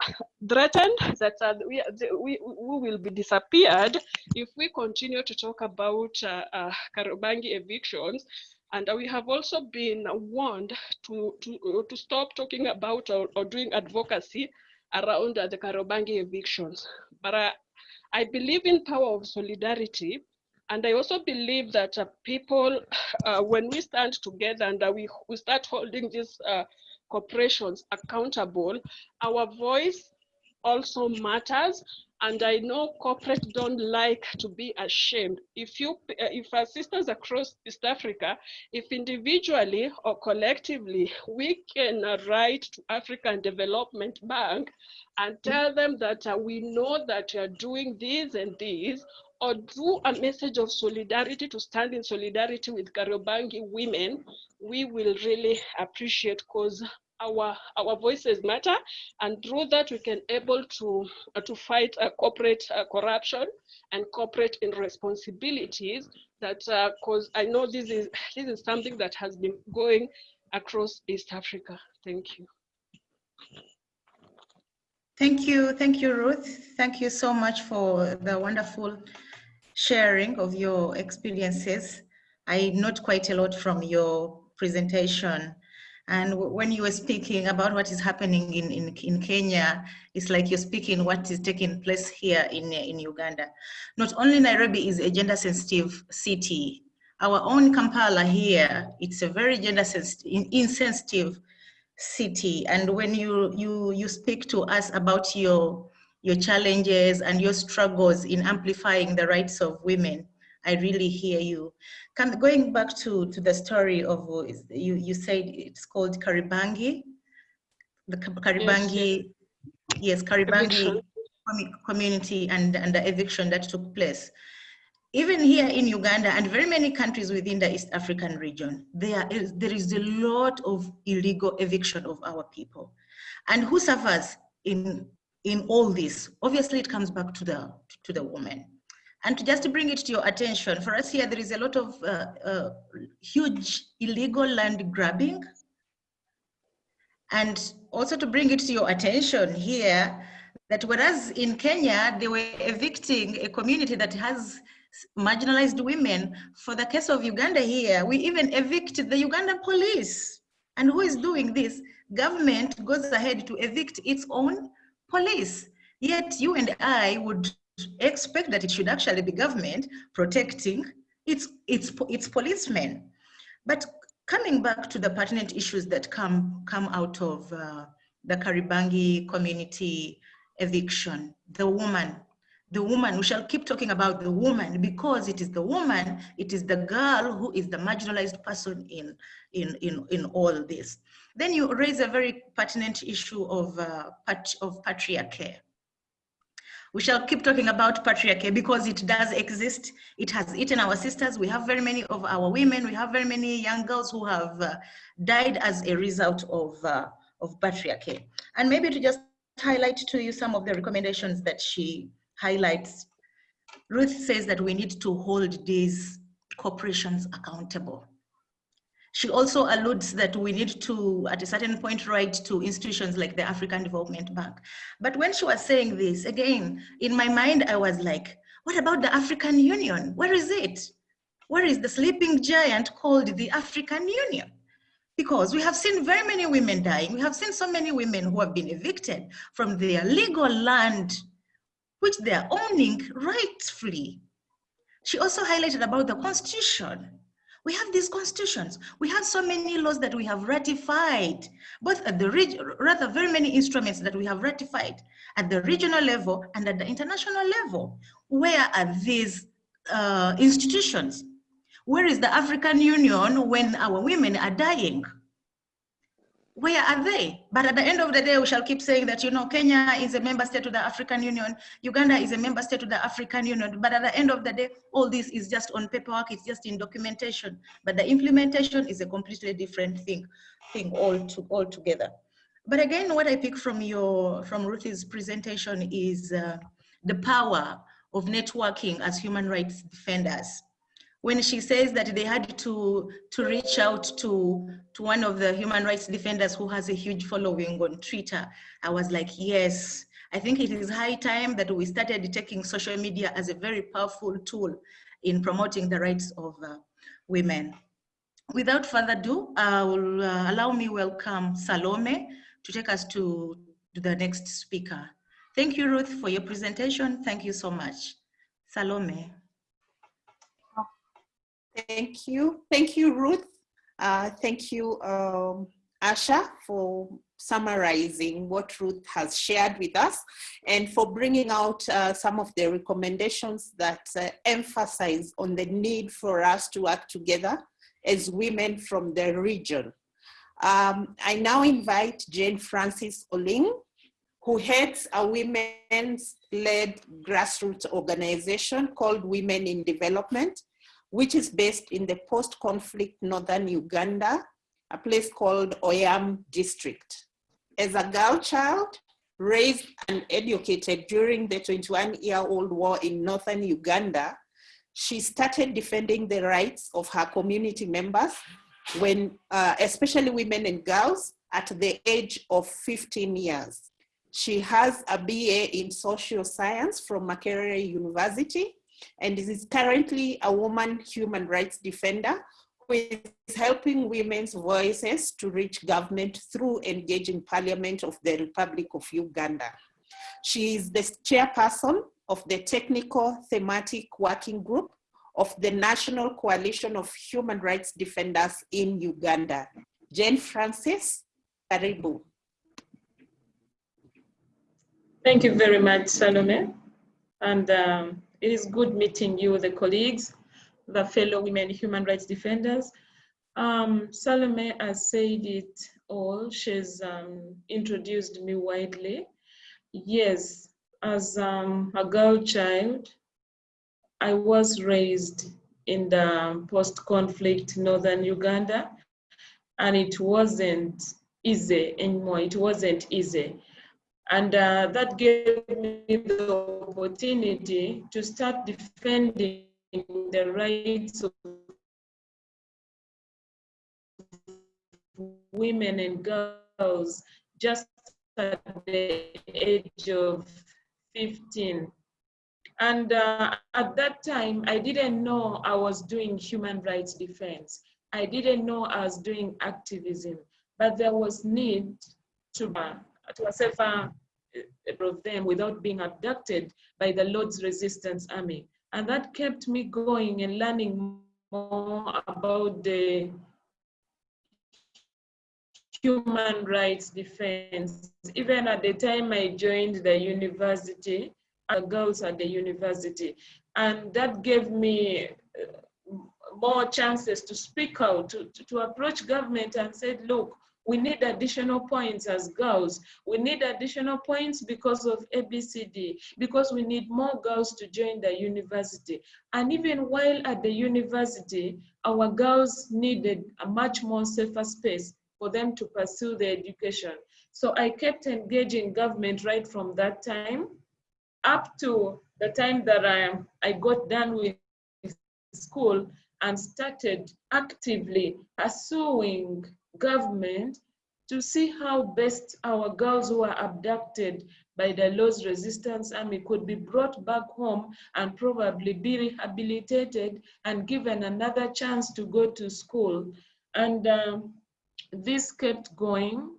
Speaker 5: threatened that uh, we, we we will be disappeared if we continue to talk about uh, uh, Kariobangi evictions. And we have also been warned to to to stop talking about or, or doing advocacy around the Kariobangi evictions. But I believe in power of solidarity. And I also believe that uh, people, uh, when we stand together and uh, we, we start holding these corporations accountable, our voice also matters. And I know corporates don't like to be ashamed. If you, if our sisters across East Africa, if individually or collectively, we can write to African Development Bank and tell them that uh, we know that you are doing this and this, or do a message of solidarity to stand in solidarity with Kariobangi women, we will really appreciate because our our voices matter, and through that we can able to uh, to fight uh, corporate uh, corruption and corporate irresponsibilities. That because I know this is this is something that has been going across East Africa. Thank you.
Speaker 2: Thank you, thank you, Ruth. Thank you so much for the wonderful sharing of your experiences. I note quite a lot from your presentation. And when you were speaking about what is happening in, in, in Kenya, it's like you're speaking what is taking place here in, in Uganda. Not only Nairobi is a gender sensitive city, our own Kampala here, it's a very gender insensitive city. And when you, you, you speak to us about your, your challenges and your struggles in amplifying the rights of women, I really hear you. Come, going back to, to the story of, you, you said it's called Karibangi, the Karibangi, yes, yes. Karibangi community and, and the eviction that took place. Even here in Uganda and very many countries within the East African region, there is, there is a lot of illegal eviction of our people. And who suffers in, in all this? Obviously, it comes back to the, to the woman. And to just bring it to your attention, for us here, there is a lot of uh, uh, huge illegal land grabbing. And also to bring it to your attention here, that whereas in Kenya, they were evicting a community that has marginalized women. For the case of Uganda here, we even evicted the Ugandan police. And who is doing this? Government goes ahead to evict its own police. Yet you and I would expect that it should actually be government protecting its, its, its policemen. But coming back to the pertinent issues that come, come out of uh, the Karibangi community eviction, the woman the woman, we shall keep talking about the woman because it is the woman, it is the girl who is the marginalized person in, in, in, in all this. Then you raise a very pertinent issue of, uh, pat of patriarchy. We shall keep talking about patriarchy because it does exist. It has eaten our sisters. We have very many of our women. We have very many young girls who have uh, died as a result of, uh, of patriarchy. And maybe to just highlight to you some of the recommendations that she highlights, Ruth says that we need to hold these corporations accountable. She also alludes that we need to, at a certain point, write to institutions like the African Development Bank. But when she was saying this, again, in my mind, I was like, what about the African Union? Where is it? Where is the sleeping giant called the African Union? Because we have seen very many women dying. We have seen so many women who have been evicted from their legal land which they are owning rightfully. She also highlighted about the constitution. We have these constitutions. We have so many laws that we have ratified, both at the region, rather very many instruments that we have ratified at the regional level and at the international level. Where are these uh, institutions? Where is the African Union when our women are dying? Where are they? But at the end of the day, we shall keep saying that, you know, Kenya is a member state of the African Union, Uganda is a member state of the African Union. But at the end of the day, all this is just on paperwork, it's just in documentation. But the implementation is a completely different thing, thing all, to, all together. But again, what I pick from your, from Ruthie's presentation is uh, the power of networking as human rights defenders when she says that they had to to reach out to to one of the human rights defenders who has a huge following on Twitter, I was like, yes, I think it is high time that we started taking social media as a very powerful tool in promoting the rights of uh, women. Without further ado, I will uh, allow me welcome Salome to take us to, to the next speaker. Thank you, Ruth, for your presentation. Thank you so much. Salome.
Speaker 1: Thank you. Thank you, Ruth. Uh, thank you, um, Asha, for summarizing what Ruth has shared with us and for bringing out uh, some of the recommendations that uh, emphasize on the need for us to work together as women from the region. Um, I now invite Jane Francis Oling, who heads a women's led grassroots organization called Women in Development, which is based in the post-conflict northern Uganda, a place called Oyam district. As a girl child, raised and educated during the 21-year-old war in northern Uganda, she started defending the rights of her community members when, uh, especially women and girls, at the age of 15 years. She has a BA in social science from Makerere University and is currently a woman human rights defender who is helping women's voices to reach government through engaging parliament of the Republic of Uganda. She is the chairperson of the technical thematic working group of the National Coalition of Human Rights Defenders in Uganda. Jane Francis, karibu.
Speaker 6: Thank you very much, Salome. And um, it is good meeting you, the colleagues, the fellow women human rights defenders. Um, Salome has said it all. She's um, introduced me widely. Yes, as um, a girl child, I was raised in the post-conflict northern Uganda, and it wasn't easy anymore. It wasn't easy. And uh, that gave me the opportunity to start defending the rights of women and girls just at the age of 15. And uh, at that time, I didn't know I was doing human rights defense. I didn't know I was doing activism, but there was need to, uh, to a safer of them without being abducted by the Lord's Resistance Army. And that kept me going and learning more about the human rights defense. Even at the time I joined the university, uh, girls at the university, and that gave me uh, more chances to speak out, to, to approach government and said, look, we need additional points as girls. We need additional points because of ABCD, because we need more girls to join the university. And even while at the university, our girls needed a much more safer space for them to pursue their education. So I kept engaging government right from that time up to the time that I, I got done with school and started actively pursuing government to see how best our girls who are abducted by the Lord's Resistance Army could be brought back home and probably be rehabilitated and given another chance to go to school. And um, this kept going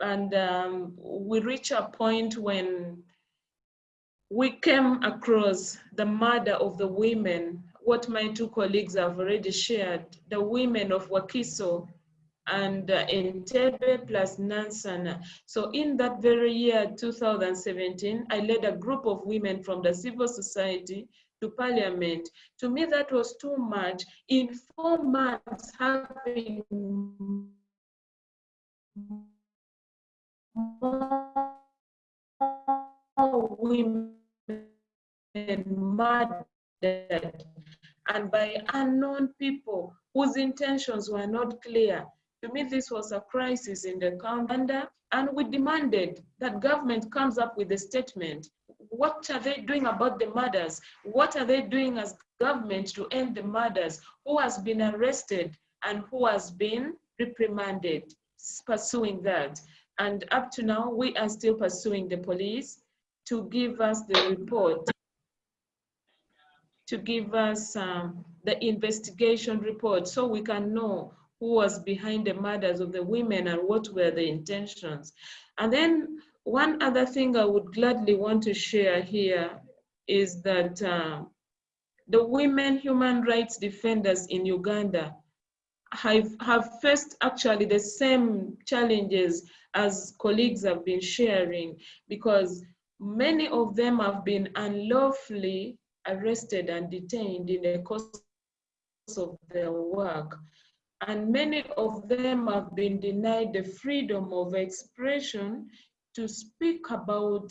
Speaker 6: and um, we reached a point when we came across the murder of the women, what my two colleagues have already shared, the women of Wakiso and uh, Entebbe plus Nansana. So in that very year, 2017, I led a group of women from the civil society to parliament. To me, that was too much. In four months, having more women murdered and by unknown people whose intentions were not clear. To me, this was a crisis in the county, and we demanded that government comes up with a statement. What are they doing about the murders? What are they doing as government to end the murders? Who has been arrested and who has been reprimanded? Pursuing that. And up to now, we are still pursuing the police to give us the report, to give us um, the investigation report so we can know who was behind the murders of the women and what were the intentions. And then one other thing I would gladly want to share here is that uh, the women human rights defenders in Uganda have, have faced actually the same challenges as colleagues have been sharing because many of them have been unlawfully arrested and detained in the course of their work and many of them have been denied the freedom of expression to speak about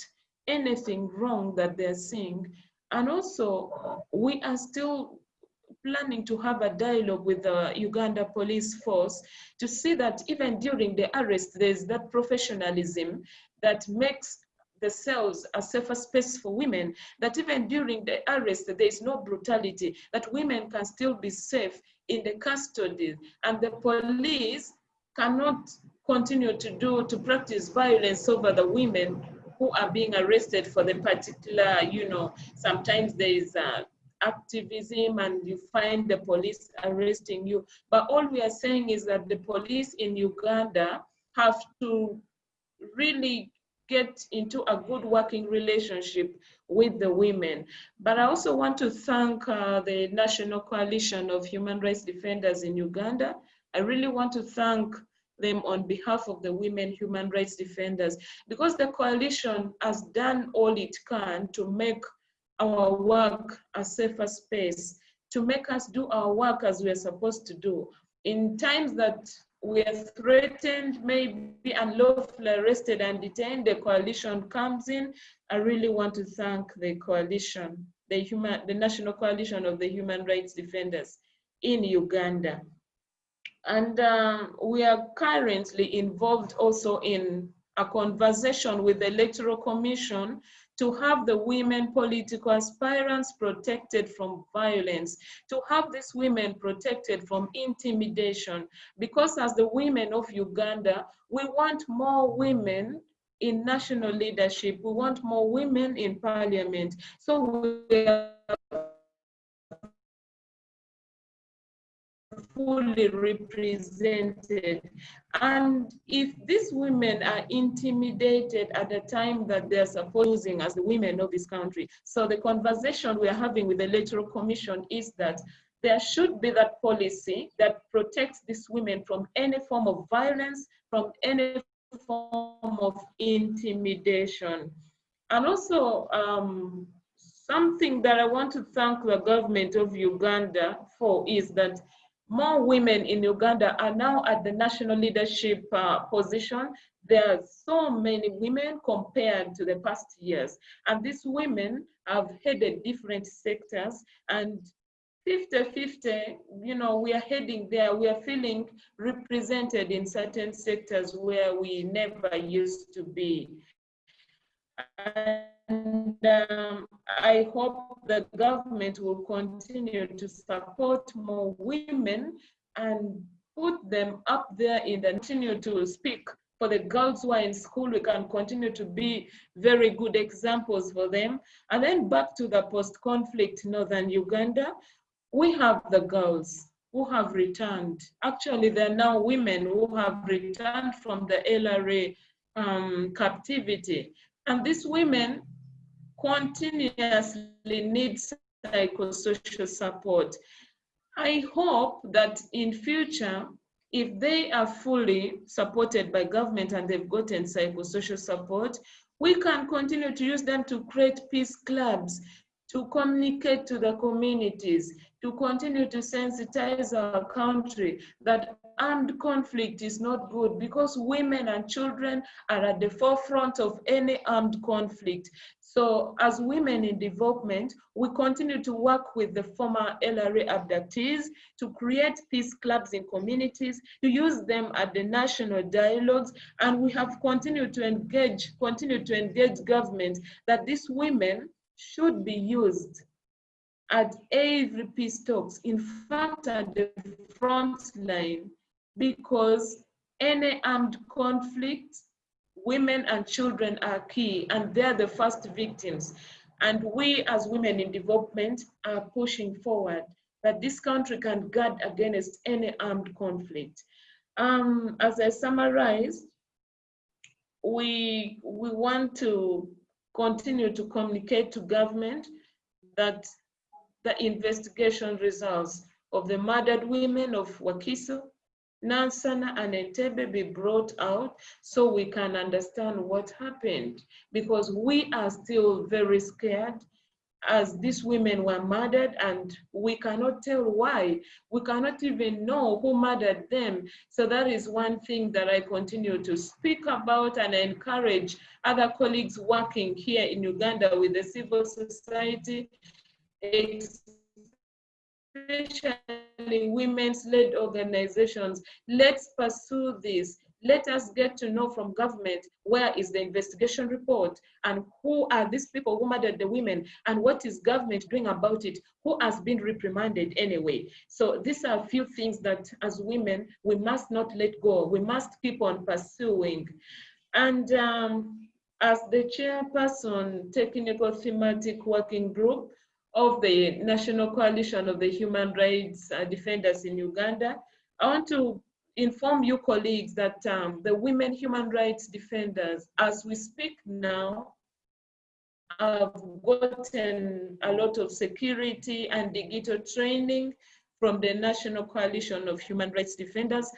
Speaker 6: anything wrong that they're seeing. And also, we are still planning to have a dialogue with the Uganda police force to see that even during the arrest, there's that professionalism that makes the cells a safer space for women, that even during the arrest, there is no brutality, that women can still be safe in the custody and the police cannot continue to do, to practice violence over the women who are being arrested for the particular, you know, sometimes there is uh, activism and you find the police arresting you. But all we are saying is that the police in Uganda have to really get into a good working relationship with the women. But I also want to thank uh, the National Coalition of Human Rights Defenders in Uganda. I really want to thank them on behalf of the women human rights defenders because the coalition has done all it can to make our work a safer space, to make us do our work as we are supposed to do. In times that we are threatened, maybe unlawfully arrested and detained, the coalition comes in. I really want to thank the coalition, the, human, the National Coalition of the Human Rights Defenders in Uganda. And um, we are currently involved also in a conversation with the Electoral Commission to have the women political aspirants protected from violence, to have these women protected from intimidation. Because as the women of Uganda, we want more women in national leadership. We want more women in parliament. So we are fully represented. And if these women are intimidated at the time that they're supposing as the women of this country, so the conversation we are having with the Electoral Commission is that there should be that policy that protects these women from any form of violence, from any form of intimidation. And also, um, something that I want to thank the government of Uganda for is that more women in Uganda are now at the national leadership uh, position. There are so many women compared to the past years. And these women have headed different sectors and 50-50, you know, we are heading there. We are feeling represented in certain sectors where we never used to be. And um, I hope the government will continue to support more women and put them up there in the continue to speak for the girls who are in school, we can continue to be very good examples for them. And then back to the post-conflict Northern Uganda, we have the girls who have returned. Actually, there are now women who have returned from the LRA um, captivity. And these women continuously need psychosocial support. I hope that in future, if they are fully supported by government and they've gotten psychosocial support, we can continue to use them to create peace clubs, to communicate to the communities, to continue to sensitize our country that armed conflict is not good because women and children are at the forefront of any armed conflict. So as women in development, we continue to work with the former LRA abductees to create peace clubs in communities, to use them at the national dialogues, and we have continued to engage, continue to engage government that these women should be used at every peace talks, in fact, at the front line, because any armed conflict, women and children are key, and they're the first victims. And we as women in development are pushing forward that this country can guard against any armed conflict. Um, as I summarize, we, we want to continue to communicate to government that the investigation results of the murdered women of Wakiso, Nansana and Entebbe be brought out so we can understand what happened because we are still very scared as these women were murdered and we cannot tell why. We cannot even know who murdered them. So that is one thing that I continue to speak about and encourage other colleagues working here in Uganda with the civil society, especially women's led organizations. Let's pursue this. Let us get to know from government where is the investigation report and who are these people who murdered the women and what is government doing about it who has been reprimanded anyway. So these are a few things that as women we must not let go. We must keep on pursuing. And um, as the chairperson technical thematic working group of the national coalition of the human rights uh, defenders in uganda i want to inform you colleagues that um, the women human rights defenders, as we speak now, have gotten a lot of security and digital training from the National Coalition of Human Rights Defenders.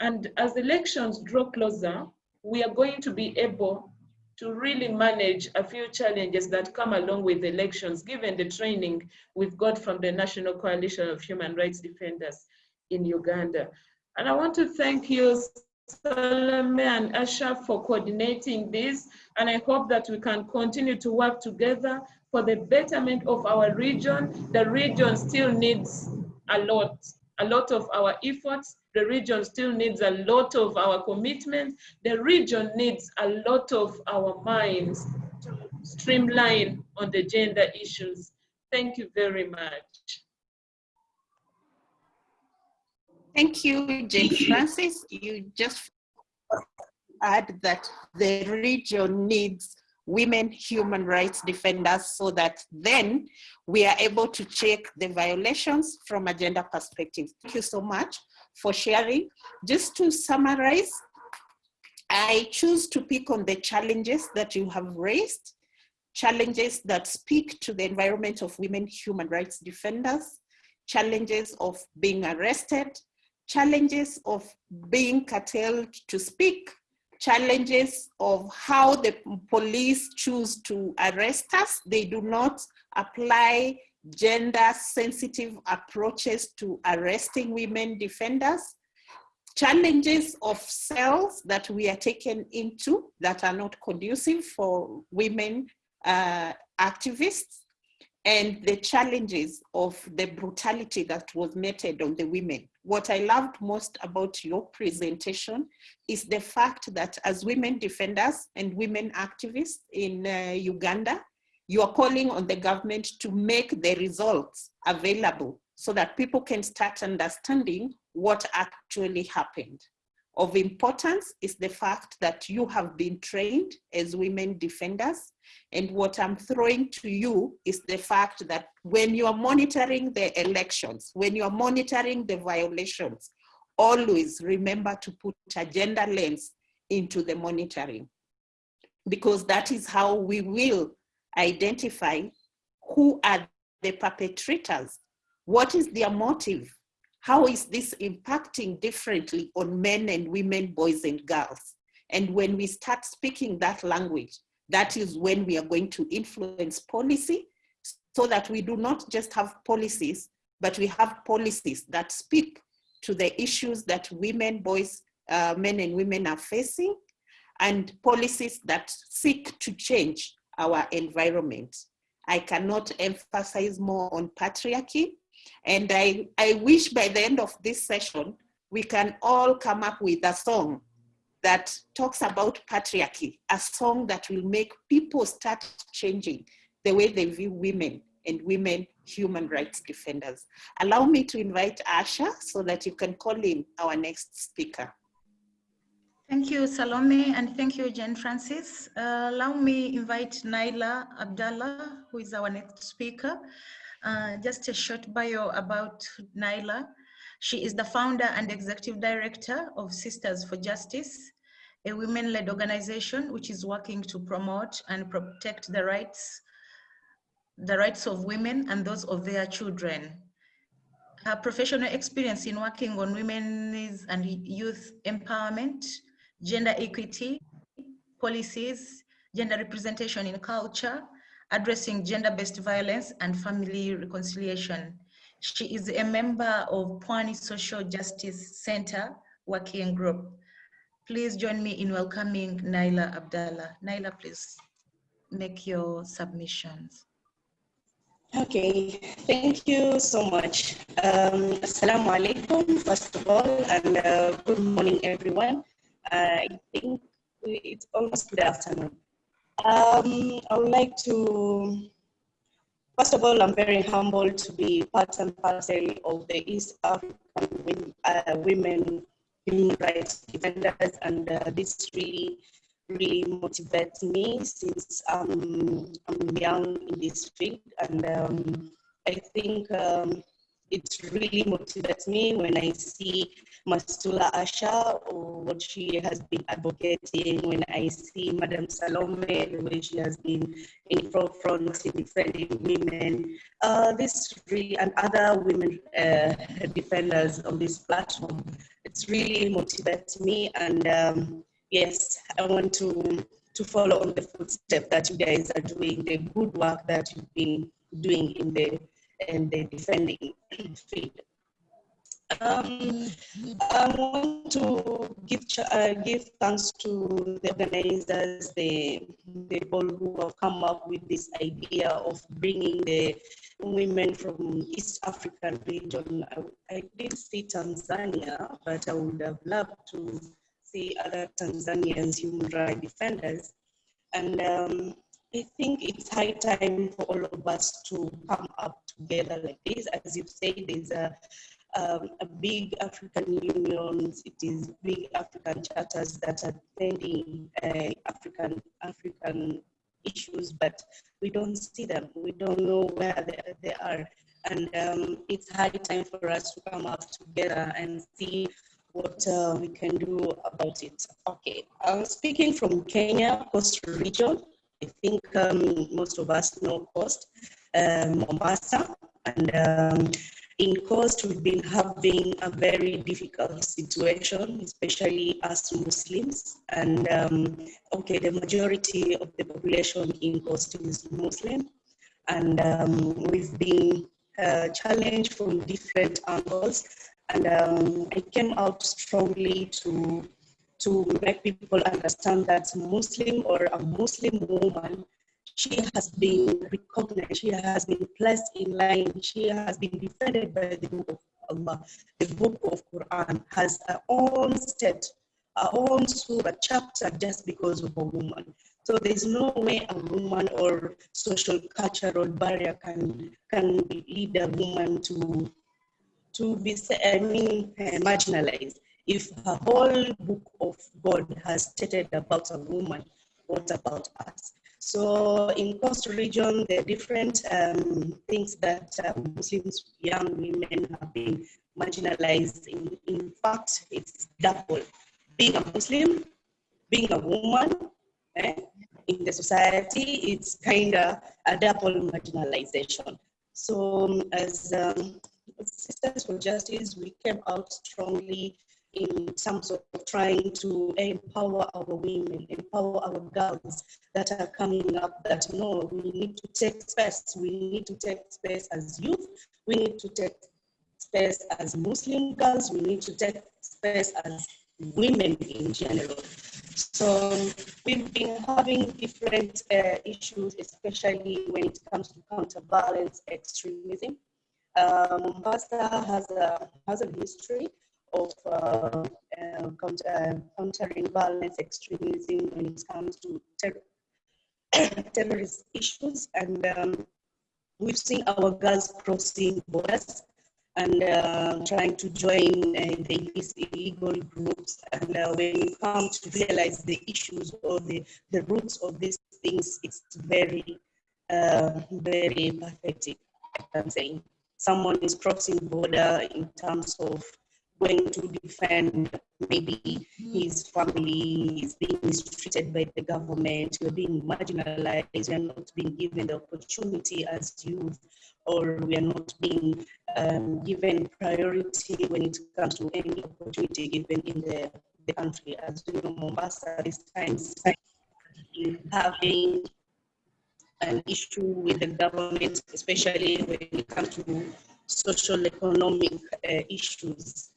Speaker 6: And as elections draw closer, we are going to be able to really manage a few challenges that come along with elections, given the training we've got from the National Coalition of Human Rights Defenders in Uganda. And I want to thank you, Salome and Asha, for coordinating this. And I hope that we can continue to work together for the betterment of our region. The region still needs a lot, a lot of our efforts. The region still needs a lot of our commitment. The region needs a lot of our minds to streamline on the gender issues. Thank you very much.
Speaker 1: Thank you, Jane Francis. You just add that the region needs women human rights defenders so that then we are able to check the violations from a gender perspective. Thank you so much for sharing. Just to summarize, I choose to pick on the challenges that you have raised, challenges that speak to the environment of women human rights defenders, challenges of being arrested, challenges of being curtailed to speak, challenges of how the police choose to arrest us. They do not apply gender sensitive approaches to arresting women defenders, challenges of cells that we are taken into that are not conducive for women uh, activists, and the challenges of the brutality that was meted on the women. What I loved most about your presentation is the fact that as women defenders and women activists in uh, Uganda, you are calling on the government to make the results available so that people can start understanding what actually happened. Of importance is the fact that you have been trained as women defenders. And what I'm throwing to you is the fact that when you are monitoring the elections, when you are monitoring the violations, always remember to put a gender lens into the monitoring. Because that is how we will identify who are the perpetrators, what is their motive, how is this impacting differently on men and women, boys and girls. And when we start speaking that language, that is when we are going to influence policy so that we do not just have policies, but we have policies that speak to the issues that women, boys, uh, men and women are facing, and policies that seek to change our environment. I cannot emphasize more on patriarchy. And I, I wish by the end of this session, we can all come up with a song that talks about patriarchy, a song that will make people start changing the way they view women and women human rights defenders. Allow me to invite Asha so that you can call in our next speaker.
Speaker 2: Thank you, Salome, and thank you, Jane Francis. Uh, allow me invite Naila Abdallah, who is our next speaker. Uh, just a short bio about Naila. She is the founder and executive director of Sisters for Justice, a women-led organization which is working to promote and protect the rights, the rights of women and those of their children. Her professional experience in working on women's and youth empowerment, gender equity, policies, gender representation in culture, addressing gender-based violence and family reconciliation. She is a member of Pwani Social Justice Center Working Group. Please join me in welcoming Naila Abdallah. Naila, please make your submissions.
Speaker 7: Okay, thank you so much. Um, Assalamu alaikum, first of all, and uh, good morning, everyone. I think it's almost good afternoon. Um, I would like to First of all, I'm very humbled to be part and parcel of the East African uh, Women Human Rights Defenders, and uh, this really, really motivates me since um, I'm young in this field. And um, I think um, it really motivates me when I see Mastula Asha or what she has been advocating, when I see Madam Salome, the way she has been in forefront in defending women. Uh, this really, and other women uh, defenders on this platform, it's really motivates me. And um, yes, I want to, to follow on the footsteps that you guys are doing, the good work that you've been doing in the and the defending field. Um, I want to give uh, give thanks to the organizers, the, people who have come up with this idea of bringing the women from East African region. I, I did see Tanzania, but I would have loved to see other Tanzanians human rights defenders. And um, I think it's high time for all of us to come up together like this. As you say, there's a, um, a big African unions, it is big African charters that are defending uh, African, African issues, but we don't see them. We don't know where they, they are. And um, it's high time for us to come up together and see what uh, we can do about it. Okay, I'm speaking from Kenya, Coast Region. I think um, most of us know Coast, um, Mombasa, and um, in Coast we've been having a very difficult situation, especially as Muslims. And um, okay, the majority of the population in Coast is Muslim, and um, we've been uh, challenged from different angles. And um, I came out strongly to to make people understand that Muslim or a Muslim woman, she has been recognized, she has been placed in line, she has been defended by the book of Allah. The book of Quran has her own state, her own surah chapter just because of a woman. So there's no way a woman or social cultural barrier can can lead a woman to to be I mean, marginalized if a whole book of God has stated about a woman, what about us? So in Coast region, are different um, things that uh, Muslims, young women have been marginalized. In, in fact, it's double. Being a Muslim, being a woman, eh, in the society, it's kind of a double marginalization. So um, as um, Sisters for Justice, we came out strongly in terms of trying to empower our women, empower our girls that are coming up that no, we need to take space. We need to take space as youth. We need to take space as Muslim girls. We need to take space as women in general. So we've been having different uh, issues, especially when it comes to counter-violence extremism. Uh, Mombasa has a, has a history of uh, uh, countering violence, extremism when it comes to ter terrorist issues. And um, we've seen our girls crossing borders and uh, trying to join uh, these illegal groups. And uh, when you come to realize the issues or the, the roots of these things, it's very, uh, very pathetic, I'm saying. Someone is crossing border in terms of going to defend maybe his family is being mistreated by the government, we're being marginalized, we're not being given the opportunity as youth, or we are not being um, given priority when it comes to any opportunity given in the, the country. As you know, Mombasa this time having an issue with the government, especially when it comes to social economic uh, issues.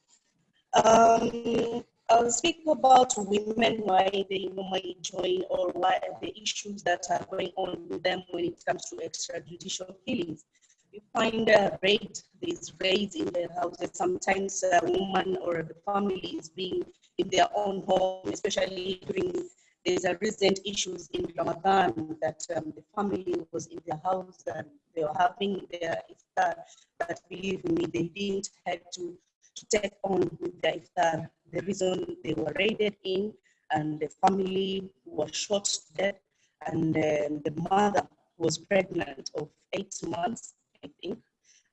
Speaker 7: Um, I'll speak about women, why they normally join or why the issues that are going on with them when it comes to extrajudicial killings. You find a raid, there's raids in their houses. Sometimes a woman or the family is being in their own home, especially during there's a recent issues in Ramadan that um, the family was in their house and they were having their iftar, but believe me, they didn't have to to take on with the iftar. The reason they were raided in and the family was shot death and uh, the mother was pregnant of eight months, I think.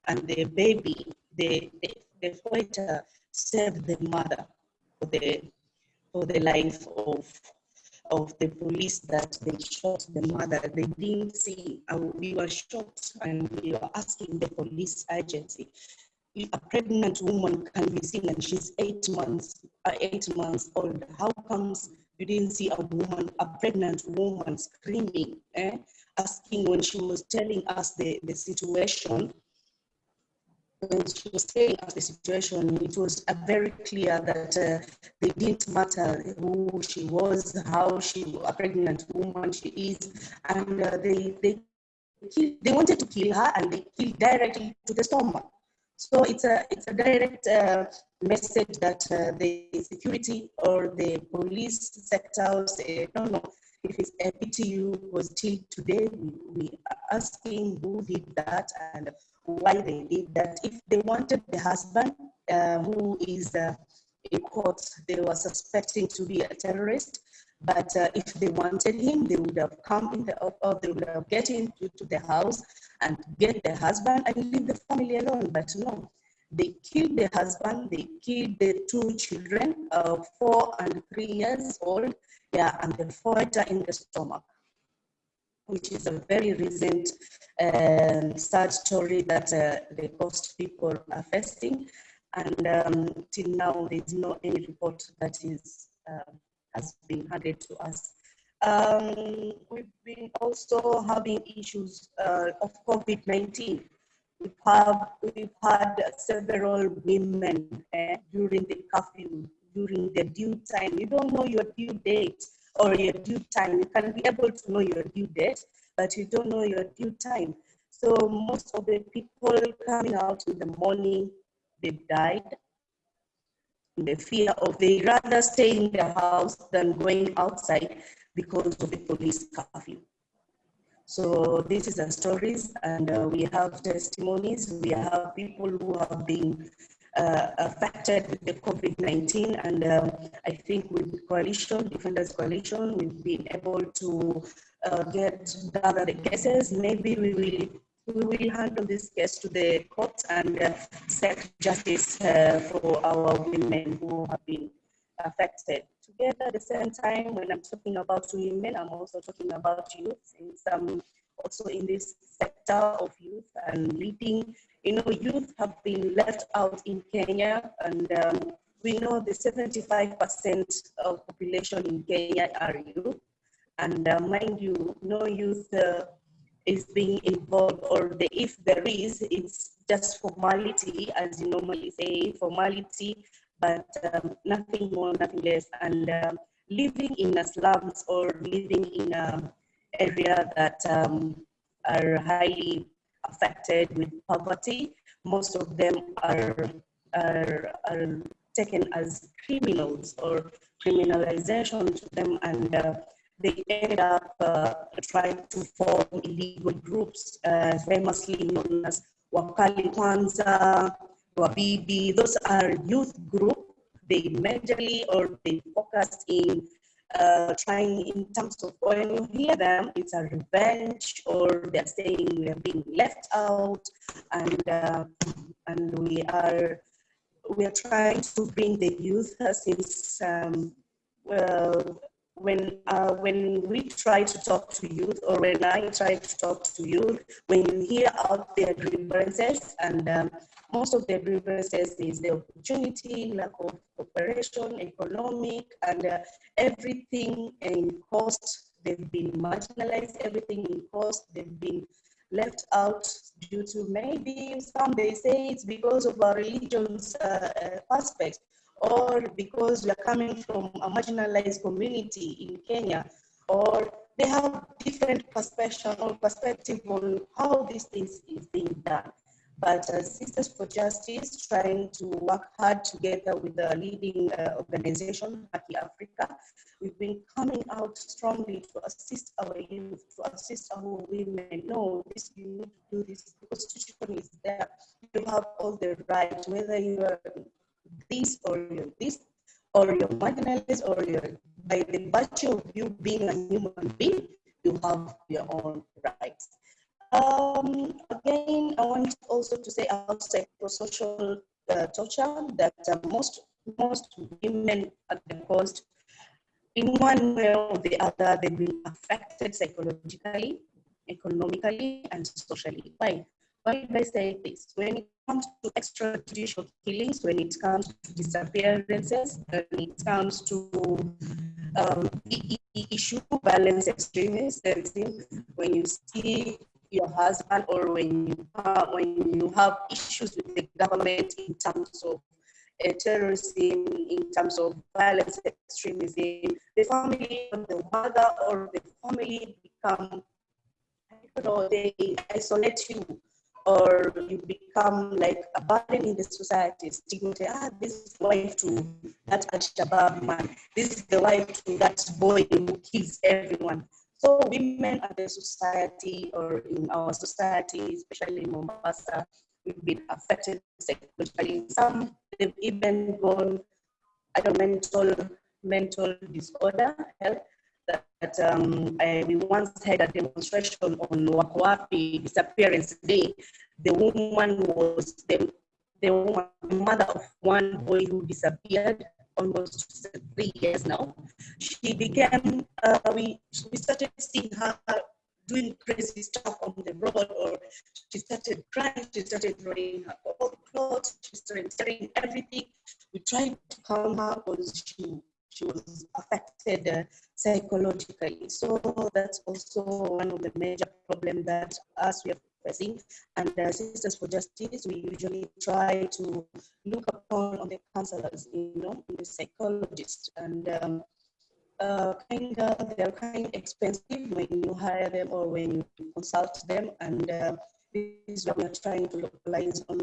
Speaker 7: and the baby, the, the, the fighter saved the mother for the, for the life of, of the police that they shot the mother. They didn't see, uh, we were shocked and we were asking the police agency, a pregnant woman can be seen and she's eight months, uh, eight months old, how comes you didn't see a woman, a pregnant woman screaming, eh? asking when she was telling us the, the situation, when she was telling us the situation, it was very clear that uh, it didn't matter who she was, how she, a pregnant woman she is, and uh, they, they, they wanted to kill her and they killed directly to the stomach. So it's a, it's a direct uh, message that uh, the security or the police sector say, no, no, if it's APTU was till today, we, we are asking who did that and why they did that. If they wanted the husband uh, who is uh, in court, they were suspecting to be a terrorist. But uh, if they wanted him, they would have come in the, or they would have get into to the house and get the husband and leave the family alone. But no, they killed the husband, they killed the two children, uh, four and three years old, yeah, and the fighter in the stomach, which is a very recent um, sad story that uh, the coast people are facing. And um, till now, there's no any report that is uh, has been handed to us. Um, we've been also having issues uh, of COVID-19. We've, have, we've had several women uh, during the curfew, during the due time. You don't know your due date or your due time. You can be able to know your due date, but you don't know your due time. So most of the people coming out in the morning, they died the fear of they rather stay in their house than going outside because of the police curfew. So this is the stories and uh, we have testimonies. We have people who have been uh, affected with the COVID-19 and um, I think with the coalition, Defenders Coalition, we've been able to uh, get gather the cases. Maybe we will we will handle this case to the courts and uh, seek justice uh, for our women who have been affected. Together at the same time, when I'm talking about women, I'm also talking about youth, since I'm also in this sector of youth and leading. You know, youth have been left out in Kenya, and um, we know the 75% of population in Kenya are youth. And uh, mind you, no youth uh, is being involved or the, if there is, it's just formality, as you normally say, formality, but um, nothing more, nothing less. And um, living in slums or living in an area that um, are highly affected with poverty, most of them are, are, are taken as criminals or criminalization to them and uh, they ended up uh, trying to form illegal groups, uh, famously known as Wakali Kwanza, Wabibi. Those are youth groups. They majorly or they focus in uh, trying in terms of when you hear them, it's a revenge or they're saying we're being left out and, uh, and we are we are trying to bring the youth since um, well, when uh, when we try to talk to youth or when I try to talk to youth, when you hear out their grievances and um, most of their grievances is the opportunity, lack of cooperation, economic, and uh, everything in cost. They've been marginalized, everything in cost. They've been left out due to maybe some they say it's because of our religion's uh, uh, aspects or because we are coming from a marginalized community in Kenya, or they have different perspective or perspective on how these things is being done. But uh, Sisters for Justice trying to work hard together with the leading uh, organization, Haki Africa, we've been coming out strongly to assist our youth, to assist our women. No, this you need to do this. The constitution is there. You have all the right, whether you are this or you're this or you're marginalized or you're by the virtue of you being a human being, you have your own rights. Um, again, I want also to say about psychosocial uh, torture that uh, most most women at the coast, in one way or the other, they've been affected psychologically, economically, and socially. Why? Why I say this? When it comes to extrajudicial killings, when it comes to disappearances, when it comes to um, the issue violence extremism, when you see your husband or when you uh, when you have issues with the government in terms of uh, terrorism, in terms of violence extremism, the family the mother or the family become, don't know, they isolate you or you become like a burden in the society. Stigmatized, ah, this is the wife to that Al-Shabaab man. This is the wife to that boy who kills everyone. So women at the society or in our society, especially in Mombasa, we've been affected psychologically. Some they've even gone, I don't mental mental disorder, health. That um, I, we once had a demonstration on Wako Wapi disappearance day. The woman was the, the, woman, the mother of one boy who disappeared almost three years now. She became, uh, we, we started seeing her doing crazy stuff on the road, or she started crying, she started throwing her clothes, she started tearing everything. We tried to calm her because she, she was affected uh, psychologically. So that's also one of the major problems that us we are facing. And uh, Sisters for Justice, we usually try to look upon on the counselors, you know, the psychologists, and um, uh, kind of they're kind of expensive when you hire them or when you consult them, and uh, is what we're trying to localize on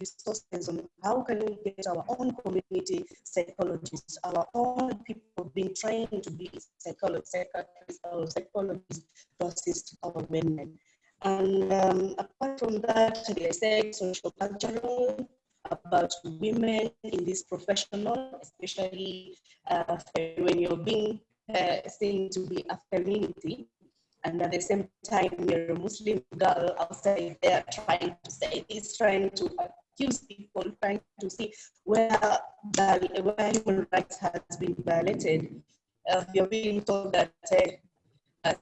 Speaker 7: resources on how can we get our own community psychologists, our own people being trained to be psychologists, psychiatrists, or psychologists to assist our women. And um, apart from that, they say social cultural about women in this professional, especially uh, when you're being uh, seen to be a femininity and at the same time you're a Muslim girl outside there trying to say this, trying to accuse people, trying to see where the where human rights has been violated. Uh, you're being told that uh,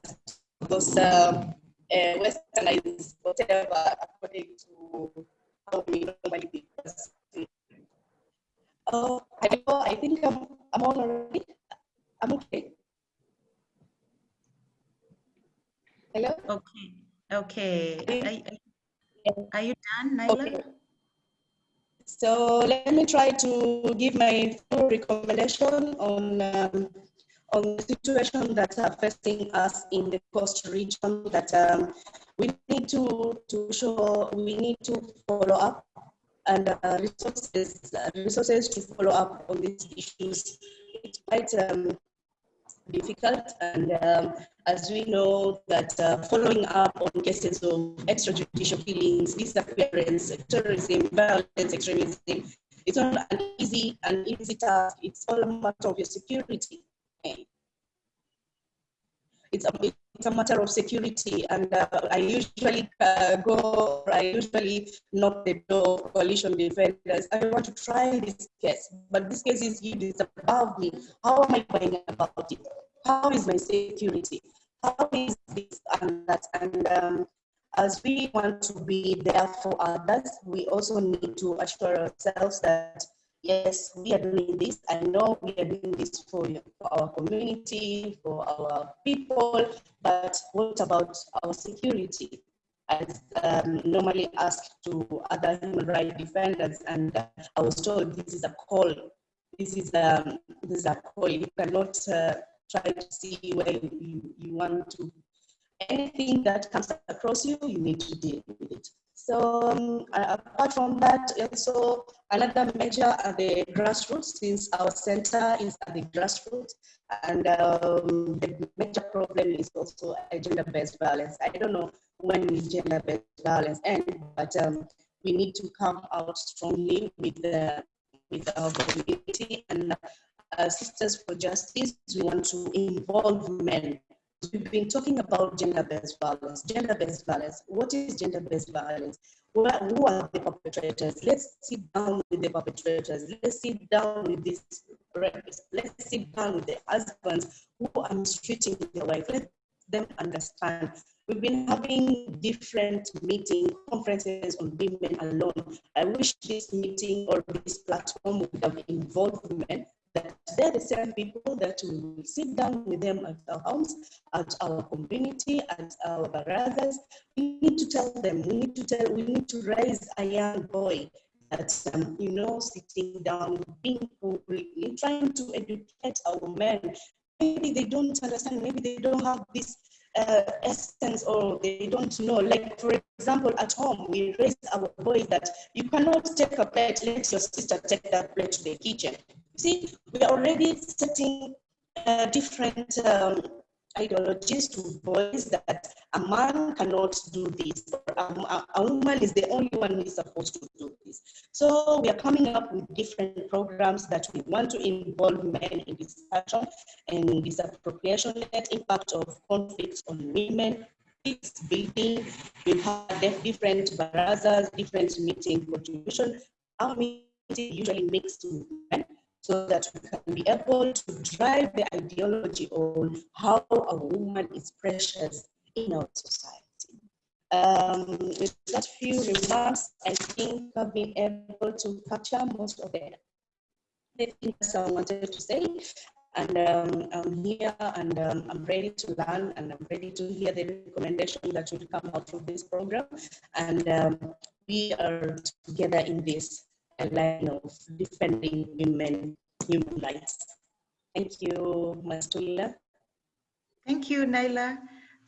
Speaker 7: those uh, uh, westernized whatever according to how we normally. Oh, I, I think I'm, I'm all right. I'm okay. Hello?
Speaker 2: Okay, okay. Are, are you done, Naila?
Speaker 7: Okay. So let me try to give my full recommendation on um, on the situation that are facing us in the coast region that um, we need to, to show, we need to follow up and uh, resources, uh, resources to follow up on these issues. It's quite um, difficult and um, as we know that uh, following up on cases of extrajudicial killings, disappearance, terrorism, violence, extremism, it's not an easy, an easy task. It's all a matter of your security. It's a, it's a matter of security, and uh, I usually uh, go, I usually knock the door of coalition defenders. I want to try this case, but this case is huge, it's above me. How am I going about it? How is my security? How is this and that? And um, as we want to be there for others, we also need to assure ourselves that yes, we are doing this. I know we are doing this for, for our community, for our people, but what about our security? As um, normally asked to other human rights defenders, and uh, I was told this is a call. This is um, this is a call. You cannot uh, try to see where you, you want to. Anything that comes across you, you need to deal with it. So um, apart from that, also another measure at the grassroots, since our center is at the grassroots, and um, the major problem is also gender-based violence. I don't know when gender-based violence end, but um, we need to come out strongly with the with our community and uh, Sisters for Justice. We want to involve men we've been talking about gender-based violence. Gender-based violence. What is gender-based violence? Who are, who are the perpetrators? Let's sit down with the perpetrators. Let's sit down with these rapists. Let's sit down with the husbands who are mistreating their wife. Let them understand. We've been having different meeting conferences on women alone. I wish this meeting or this platform would have involved women that they're the same people that we will sit down with them at our homes, at our community, at our brothers. We need to tell them, we need to tell, we need to raise a young boy that, um, you know, sitting down, being hungry, trying to educate our men. Maybe they don't understand, maybe they don't have this uh, essence or they don't know. Like, for example, at home, we raise our boys that you cannot take a plate, let your sister take that plate to the kitchen. See, we are already setting uh, different um, ideologies to boys that a man cannot do this, a, a, a, woman is the only one who is supposed to do this. So we are coming up with different programs that we want to involve men in discussion and disappropriation net impact of conflicts on women, peace building. We've different barazas, different meeting contribution. Our meeting usually mixed with men so that we can be able to drive the ideology on how a woman is precious in our society. Um, with that few remarks, I think I've been able to capture most of the, the things I wanted to say. And um, I'm here and um, I'm ready to learn and I'm ready to hear the recommendation that will come out of this program. And um, we are together in this line of defending women human rights. Thank you, Mastula.
Speaker 2: Thank you, Naila.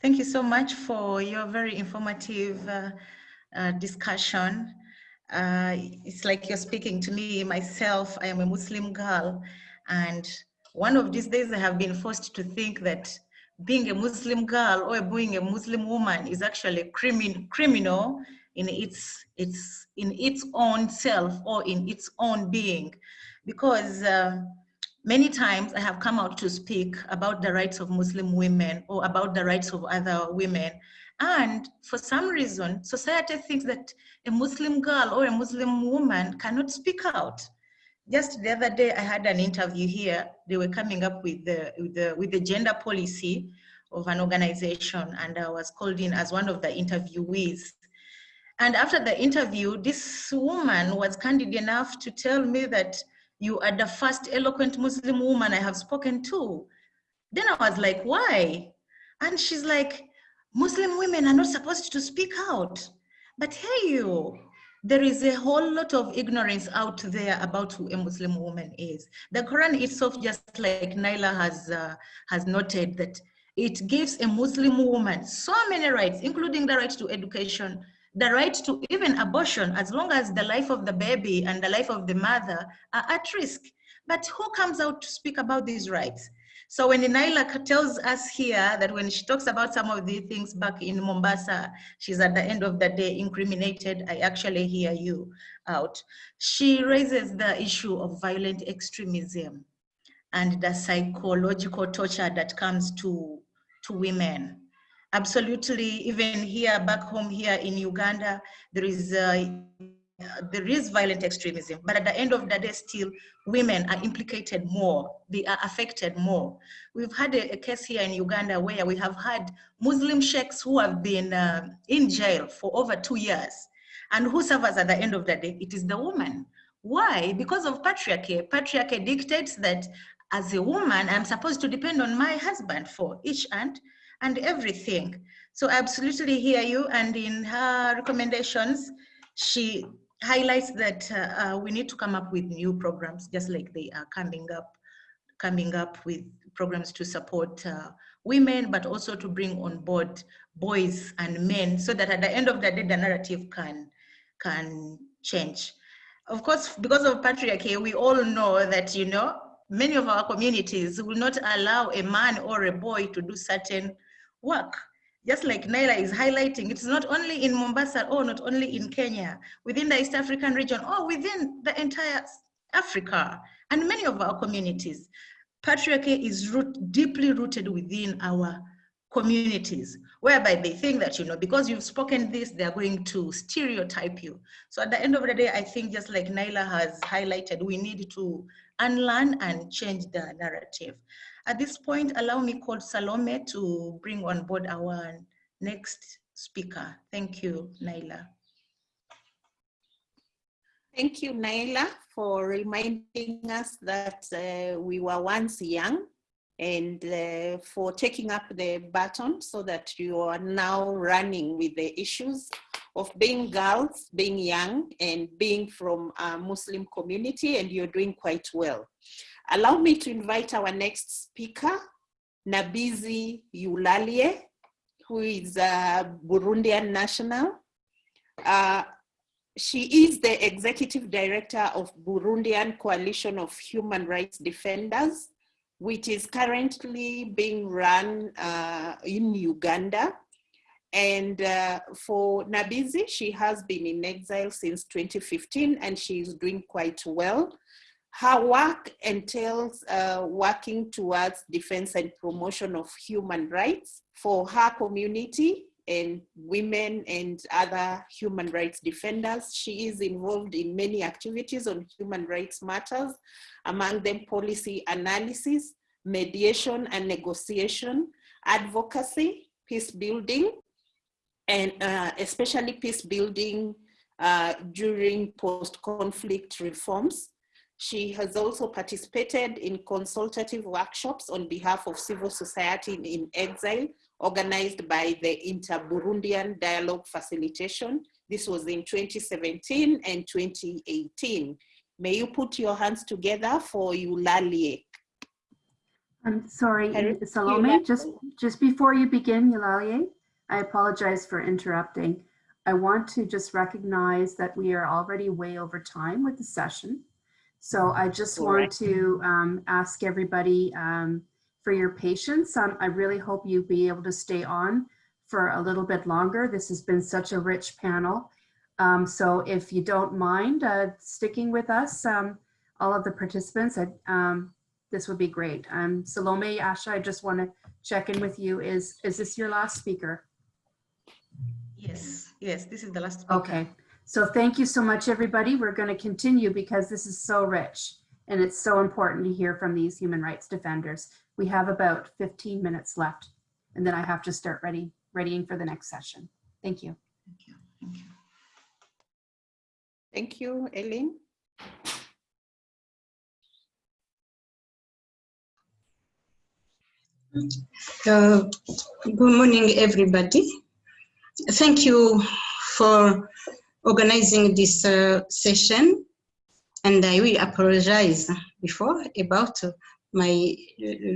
Speaker 2: Thank you so much for your very informative uh, uh, discussion. Uh, it's like you're speaking to me myself. I am a Muslim girl. And one of these days I have been forced to think that being a Muslim girl or being a Muslim woman is actually crimin criminal in its, its, in its own self or in its own being because uh, many times I have come out to speak about the rights of Muslim women or about the rights of other women. And for some reason, society thinks that a Muslim girl or a Muslim woman cannot speak out. Just the other day, I had an interview here. They were coming up with the, with the, with the gender policy of an organization, and I was called in as one of the interviewees. And after the interview, this woman was candid enough to tell me that you are the first eloquent Muslim woman I have spoken to. Then I was like, why? And she's like, Muslim women are not supposed to speak out. But hey, you, there is a whole lot of ignorance out there about who a Muslim woman is. The Quran itself, just like Naila has, uh, has noted, that it gives a Muslim woman so many rights, including the right to education, the right to even abortion as long as the life of the baby and the life of the mother are at risk. But who comes out to speak about these rights? So when Naila tells us here that when she talks about some of these things back in Mombasa, she's at the end of the day incriminated, I actually hear you out. She raises the issue of violent extremism and the psychological torture that comes to, to women absolutely even here back home here in uganda there is uh, there is violent extremism. But at the end of the day still women are implicated more. They are affected more. We've had a, a case here in uganda where we have had muslim sheikhs who have been uh, in jail for over two years. And who suffers at the end of the day? It is the woman. Why? Because of patriarchy. Patriarchy dictates that as a woman i'm supposed to depend on my husband for each and and everything. So I absolutely hear you. And in her recommendations, she highlights that uh, uh, we need to come up with new programs, just like they are coming up, coming up with programs to support uh, women, but also to bring on board boys and men, so that at the end of the day, the narrative can can change. Of course, because of patriarchy, we all know that you know many of our communities will not allow a man or a boy to do certain work. Just like Naila is highlighting, it's not only in Mombasa or not only in Kenya, within the East African region or within the entire Africa and many of our communities. Patriarchy is root, deeply rooted within our communities whereby they think that you know because you've spoken this they're going to stereotype you so at the end of the day i think just like naila has highlighted we need to unlearn and change the narrative at this point allow me call salome to bring on board our next speaker thank you naila
Speaker 1: Thank you, Naila, for reminding us that uh, we were once young and uh, for taking up the baton so that you are now running with the issues of being girls, being young, and being from a Muslim community, and you're doing quite well. Allow me to invite our next speaker, Nibizi Eulalie, who is a Burundian national. Uh, she is the executive director of Burundian Coalition of Human Rights Defenders, which is currently being run uh, in Uganda. And uh, for Nabizi, she has been in exile since 2015 and she is doing quite well. Her work entails uh, working towards defense and promotion of human rights for her community and women and other human rights defenders. She is involved in many activities on human rights matters, among them policy analysis, mediation and negotiation, advocacy, peace building, and uh, especially peace building uh, during post-conflict reforms. She has also participated in consultative workshops on behalf of civil society in, exile, organized by the Inter-Burundian Dialogue Facilitation. This was in 2017 and 2018. May you put your hands together for Eulalie.
Speaker 8: I'm sorry,
Speaker 1: uh,
Speaker 8: Salome, just, just before you begin, Eulalie, I apologize for interrupting. I want to just recognize that we are already way over time with the session. So I just want
Speaker 1: Correct.
Speaker 8: to um, ask everybody um, for your patience. Um, I really hope you'll be able to stay on for a little bit longer. This has been such a rich panel. Um, so if you don't mind uh, sticking with us, um, all of the participants, I, um, this would be great. Um, Salome, Asha, I just want to check in with you. Is, is this your last speaker?
Speaker 2: yes yes this is the last speaker.
Speaker 8: Okay, so thank you so much, everybody. We're going to continue because this is so rich and it's so important to hear from these human rights defenders. We have about 15 minutes left and then I have to start ready, readying for the next session. Thank you.
Speaker 2: thank you thank you
Speaker 1: Thank you, Eileen.
Speaker 9: Uh, Good morning, everybody. Thank you for organizing this uh, session. And I will apologize before about my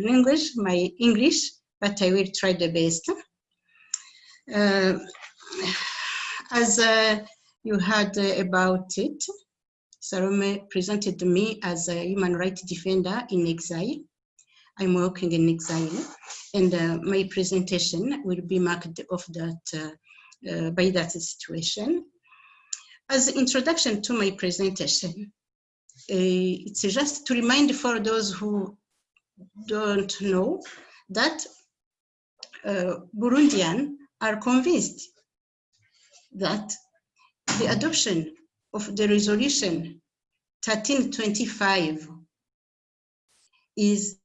Speaker 9: language, my English, but I will try the best. Uh, As uh, you heard about it, Salome presented me as a human rights defender in exile. I'm working in exile, and uh, my presentation will be marked of that uh, uh, by that situation. As introduction to my presentation, uh, it's just to remind for those who don't know that uh, are convinced that the adoption of the resolution 1325 is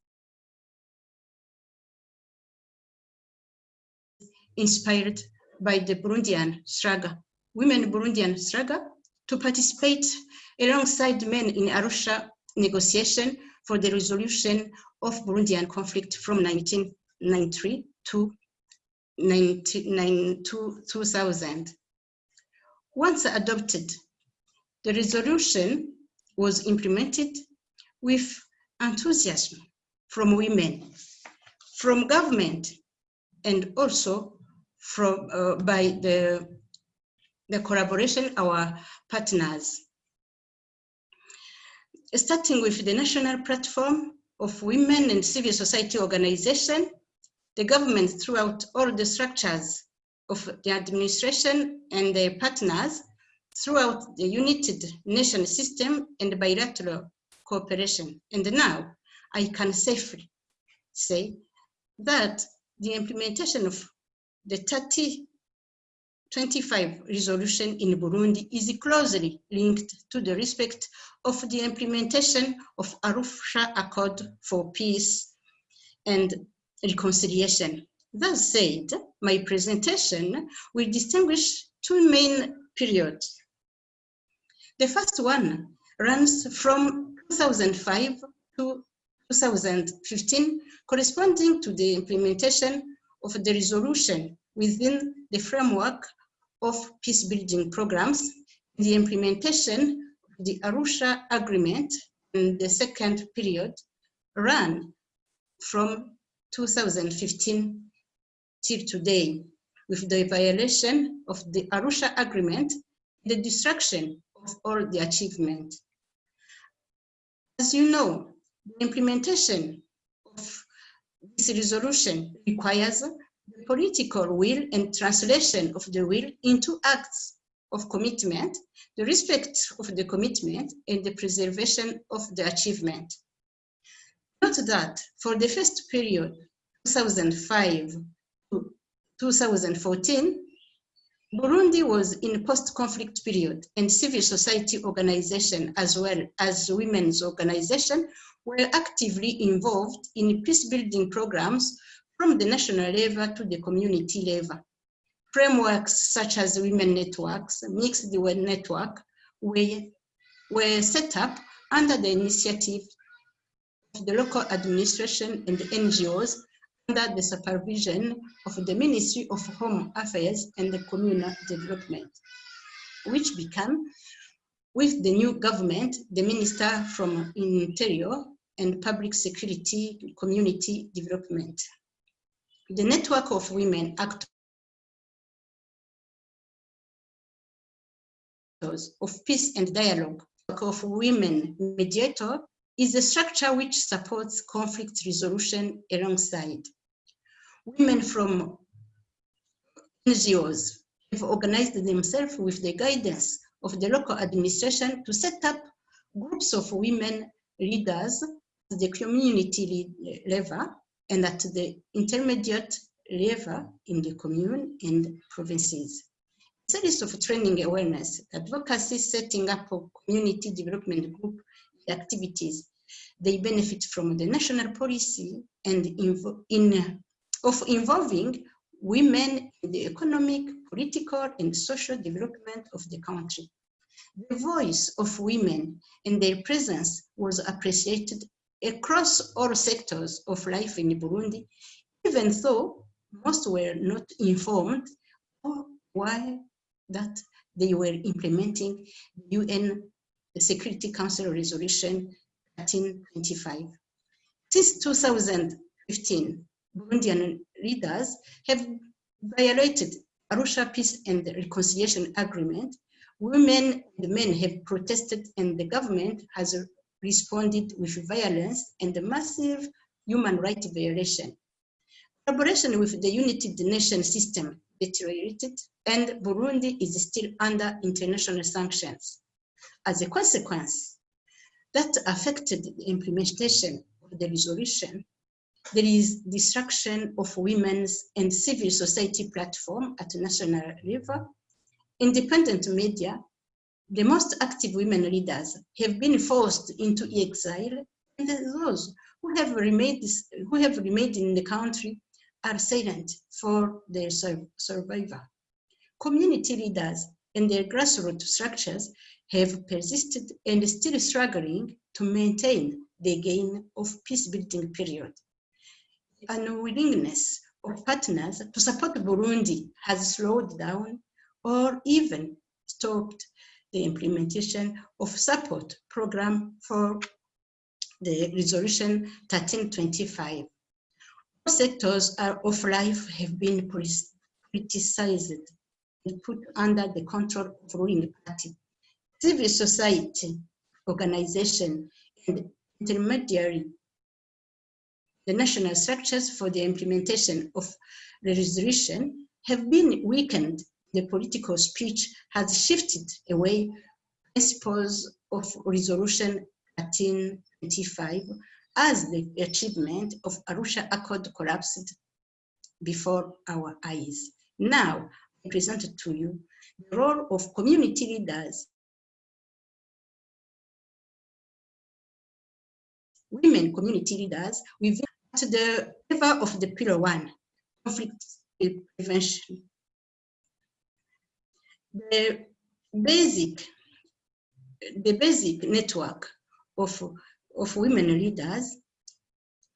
Speaker 9: inspired by the Burundian struggle, women Burundian struggle to participate alongside men in Arusha negotiation for the resolution of Burundian conflict from 1993 to 19, to 2000. Once adopted, the resolution was implemented with enthusiasm from women, from government, and also from uh, by the the collaboration our partners. Starting with the national platform of women and civil society organization the government throughout all the structures of the administration and their partners throughout the united nation system and bilateral cooperation. And now i can safely say that the implementation of the 3025 resolution in Burundi is closely linked to the respect of the implementation of Arusha Accord for Peace and Reconciliation. That said, my presentation will distinguish two main periods. The first one runs from 2005 to 2015, corresponding to the implementation of the resolution within the framework of peace building programs, the implementation of the Arusha Agreement in the second period ran from 2015 till today with the violation of the Arusha Agreement, the destruction of all the achievement. As you know, the implementation of this resolution requires the political will and translation of the will into acts of commitment, the respect of the commitment, and the preservation of the achievement. Note that for the first period, 2005 to 2014, Burundi was in a post-conflict period and civil society organization as well as women's organization were actively involved in peace-building programs from the national level to the community level. Frameworks such as women networks, mixed web network, were, were set up under the initiative of the local administration and the NGOs under the supervision of the Ministry of Home Affairs and the Communal Development, which became, with the new government, the Minister from Interior and Public Security Community Development. The network of women actors of peace and dialogue of women mediator is a structure which supports conflict resolution alongside. Women from NGOs have organized themselves with the guidance of the local administration to set up groups of women leaders at the community level and at the intermediate level in the commune and provinces. Series of training awareness, advocacy, setting up of community development group activities. They benefit from the national policy and in, of involving women in the economic, political, and social development of the country. The voice of women and their presence was appreciated across all sectors of life in Burundi, even though most were not informed or why that they were implementing UN Security Council Resolution 1325. Since 2015, Burundian leaders have violated Arusha Peace and Reconciliation Agreement. Women and men have protested and the government has responded with violence and massive human rights violation. Collaboration with the United Nations system deteriorated and Burundi is still under international sanctions. As a consequence, that affected the implementation of the resolution. There is destruction of women's and civil society platform at national level. Independent media, the most active women leaders have been forced into exile and those who have remained, who have remained in the country are silent for their survival. Community leaders and their grassroots structures have persisted and still struggling to maintain the gain of peace-building period. Unwillingness of partners to support Burundi has slowed down or even stopped the implementation of support program for the resolution 1325. All sectors of life have been politicized and put under the control of ruling party civil society organization and intermediary the national structures for the implementation of the resolution have been weakened. The political speech has shifted away principles of resolution 1325 as the achievement of Arusha Accord collapsed. before our eyes. Now, I present to you the role of community leaders women community leaders within the level of the pillar one, conflict prevention. The basic, the basic network of, of women leaders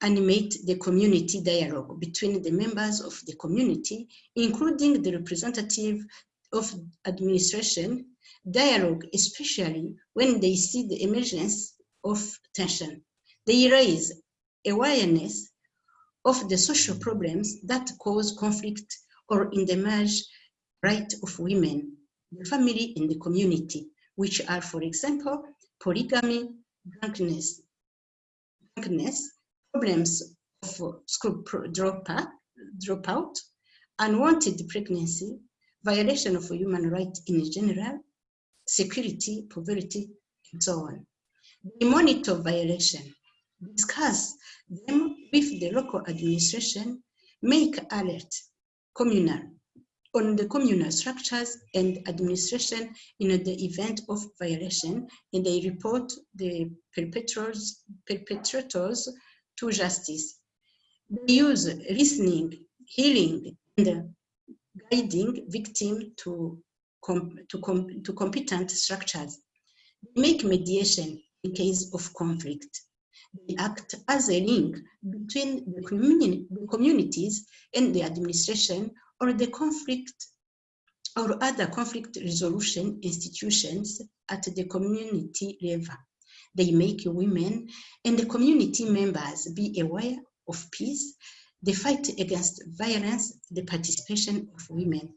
Speaker 9: animate the community dialogue between the members of the community, including the representative of administration, dialogue, especially when they see the emergence of tension. They raise awareness of the social problems that cause conflict or marriage right of women, family, and the community, which are, for example, polygamy, drunkenness, drunkenness problems of school dropout, dropout, unwanted pregnancy, violation of human rights in general, security, poverty, and so on. They monitor violation discuss them with the local administration, make alert communal on the communal structures and administration in the event of violation, and they report the perpetrators, perpetrators to justice. They use listening, healing, and guiding victim to, com to, com to competent structures. They make mediation in case of conflict they act as a link between the, communi the communities and the administration or the conflict or other conflict resolution institutions at the community level. They make women and the community members be aware of peace, the fight against violence, the participation of women.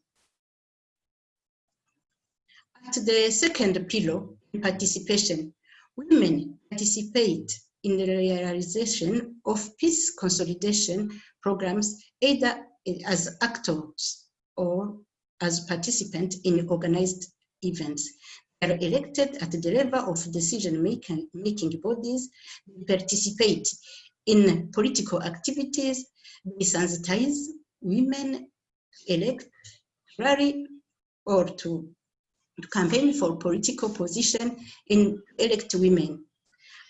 Speaker 9: At the second pillar, participation, women participate in the realization of peace consolidation programs, either as actors or as participants in organized events. They are elected at the level of decision-making making bodies, participate in political activities, they sensitize women, elect, rally, or to, to campaign for political position and elect women.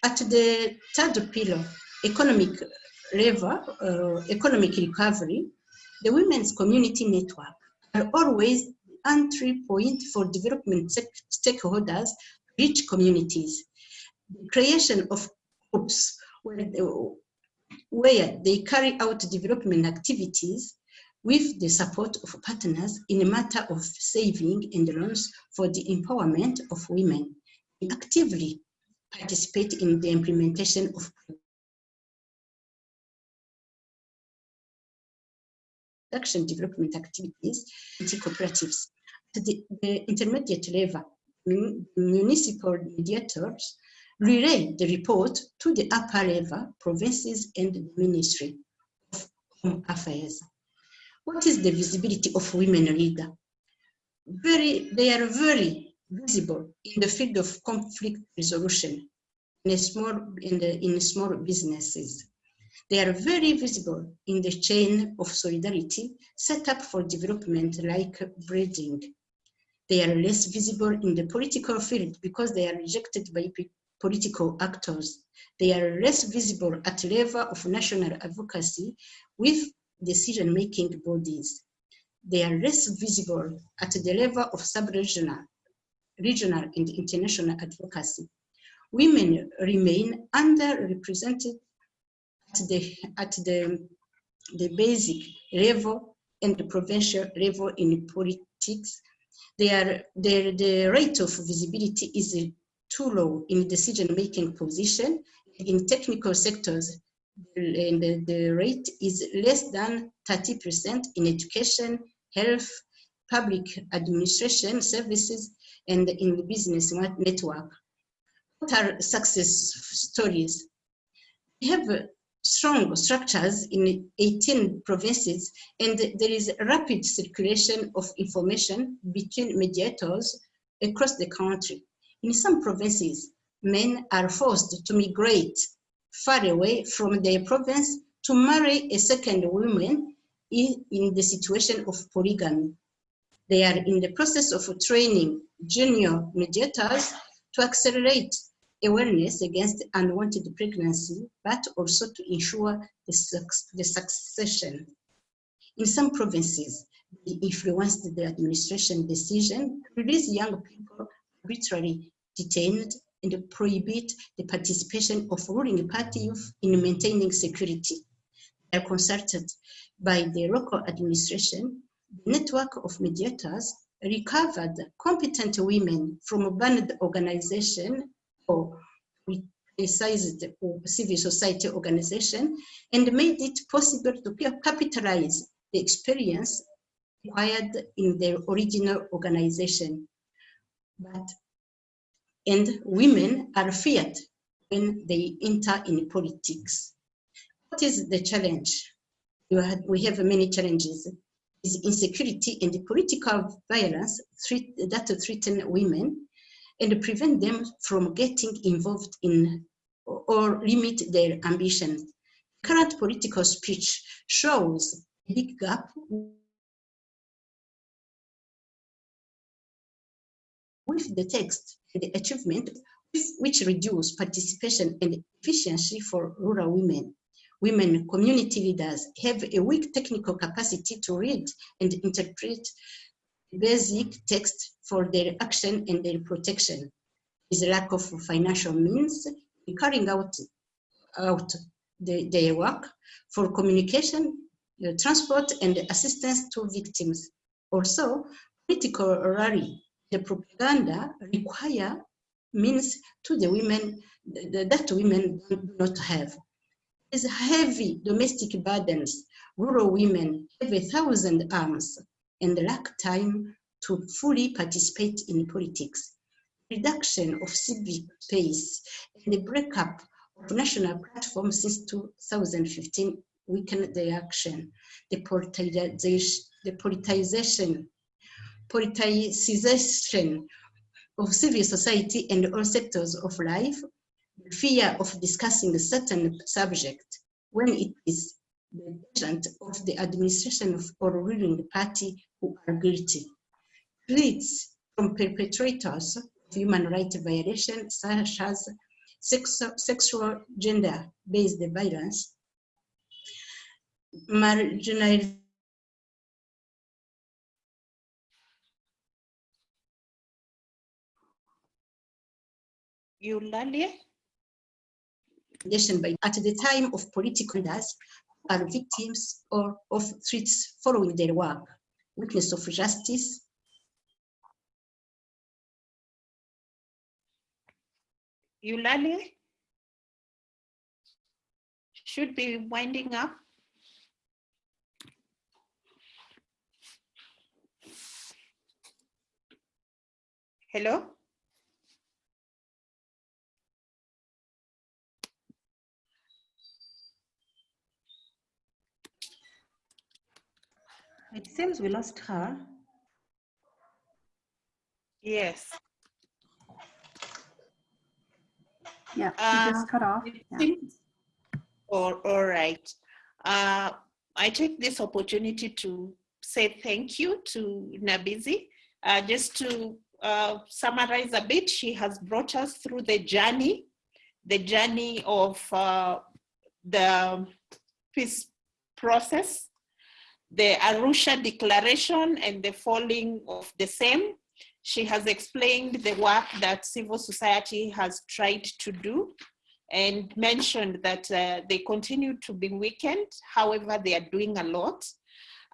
Speaker 9: At the third pillar, economic level, uh, economic recovery, the women's community network are always the entry point for development stakeholders, rich communities. The creation of groups where they, where they carry out development activities with the support of partners in a matter of saving and loans for the empowerment of women. Actively participate in the implementation of production development activities, cooperatives. At the, the intermediate level, municipal mediators relay the report to the upper level, provinces and the Ministry of Home Affairs. What is the visibility of women leader? Very, they are very visible in the field of conflict resolution in small in the in small businesses. They are very visible in the chain of solidarity set up for development like breeding. They are less visible in the political field because they are rejected by political actors. They are less visible at the level of national advocacy with decision-making bodies. They are less visible at the level of sub-regional regional and international advocacy. Women remain underrepresented at the, at the, the basic level and the provincial level in politics. Their, the rate of visibility is too low in decision-making position. In technical sectors, and the, the rate is less than 30% in education, health, public administration services, and in the business network. What are success stories? We have strong structures in 18 provinces and there is rapid circulation of information between mediators across the country. In some provinces, men are forced to migrate far away from their province to marry a second woman in, the situation of polygamy. They are in the process of training junior mediators to accelerate awareness against unwanted pregnancy, but also to ensure the, the succession. In some provinces, they influenced the administration decision to release young people arbitrarily detained and prohibit the participation of ruling party youth in maintaining security. They are consulted by the local administration. The network of mediators recovered competent women from banned organization or politicized civil society organization and made it possible to capitalize the experience acquired in their original organization. But, and women are feared when they enter in politics. What is the challenge? We have many challenges. Is insecurity and political violence threat, that threaten women and prevent them from getting involved in or limit their ambition. Current political speech shows a big gap with the text and the achievement which reduce participation and efficiency for rural women. Women community leaders have a weak technical capacity to read and interpret basic text for their action and their protection. Is lack of financial means in carrying out, out the, their work for communication, uh, transport, and assistance to victims. Also, political rally, the propaganda require means to the women that women do not have. There's heavy domestic burdens. Rural women have a thousand arms and lack time to fully participate in politics. Reduction of civic space and the breakup of national platforms since 2015 weakened the action. The politicization, the politicization, politicization of civil society and all sectors of life, the fear of discussing a certain subject when it is the agent of the administration of or ruling party who are guilty. Threats from perpetrators of human rights violations such as sex, sexual gender-based violence, marginalization
Speaker 1: Eulalia?
Speaker 9: at the time of political leaders are victims or of threats following their work, witness of justice,
Speaker 1: Eulalia? Should be winding up. Hello?
Speaker 2: It seems we lost her.
Speaker 1: Yes.
Speaker 8: Yeah,
Speaker 1: Uh,
Speaker 8: just cut off. Yeah.
Speaker 1: All, all right. Uh, I take this opportunity to say thank you to Nibizi. Uh, just to uh, summarize a bit, she has brought us through the journey, the journey of uh, the peace process, the Arusha Declaration and the falling of the same. She has explained the work that civil society has tried to do and mentioned that uh, they continue to be weakened. However, they are doing a lot.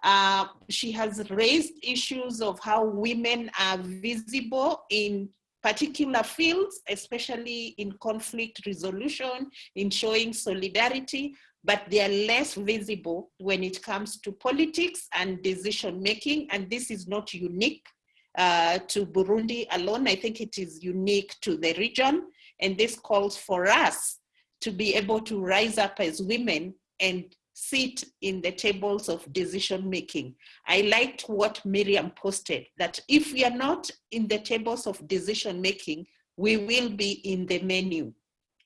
Speaker 1: Uh, she has raised issues of how women are visible in particular fields, especially in conflict resolution, in showing solidarity, but they are less visible when it comes to politics and decision making. And this is not unique uh, to Burundi alone. I think it is unique to the region. And this calls for us to be able to rise up as women and sit in the tables of decision making. I liked what Miriam posted, that if we are not in the tables of decision making, we will be in the menu.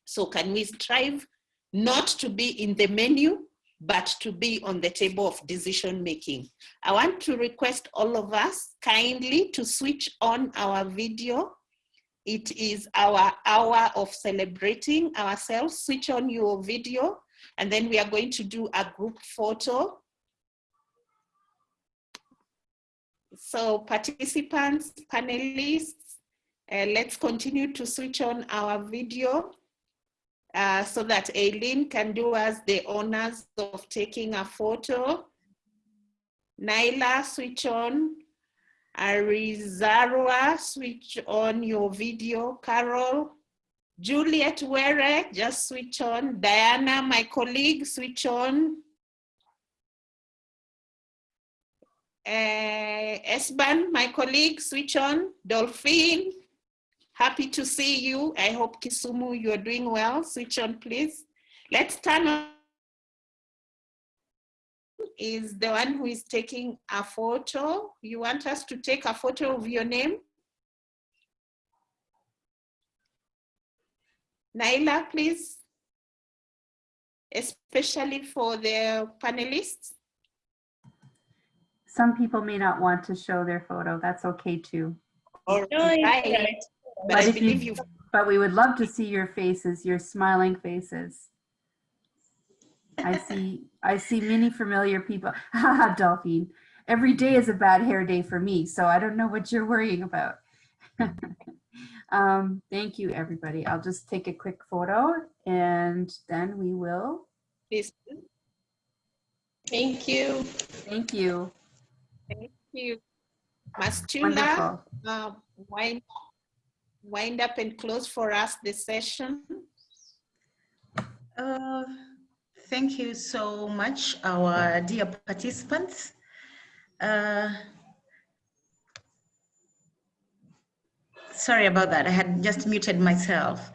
Speaker 1: So can we strive not to be in the menu, but to be on the table of decision making. I want to request all of us kindly to switch on our video. It is our hour of celebrating ourselves. Switch on your video and then we are going to do a group photo. So participants, panelists, uh, let's continue to switch on our video uh, so that Aileen can do us the honors of taking a photo. Naila, switch on. Arizarwa, switch on your video. Carol, Juliet Were, just switch on. Diana, my colleague, switch on. Uh, Esban, my colleague, switch on. Dolphin, happy to see you. I hope Kisumu, you're doing well. Switch on, please. Let's turn on is the one who is taking a photo. You want us to take a photo of your name? Naila, please. Especially for the panelists.
Speaker 8: Some people may not want to show their photo. That's okay too.
Speaker 1: All right. But I believe
Speaker 8: you,
Speaker 1: you
Speaker 8: but we would love to see your faces, your smiling faces. I see, I see many familiar people. Haha, Dolphin. Every day is a bad hair day for me, so I don't know what you're worrying about. um, thank you, everybody. I'll just take a quick photo and then we will.
Speaker 1: please.
Speaker 7: Thank you.
Speaker 8: Thank you.
Speaker 1: Thank you.
Speaker 8: Wonderful.
Speaker 1: uh, wind, wind up and close for us the session.
Speaker 2: Uh, thank you so much, our dear participants. Uh, sorry about that. I had just muted myself.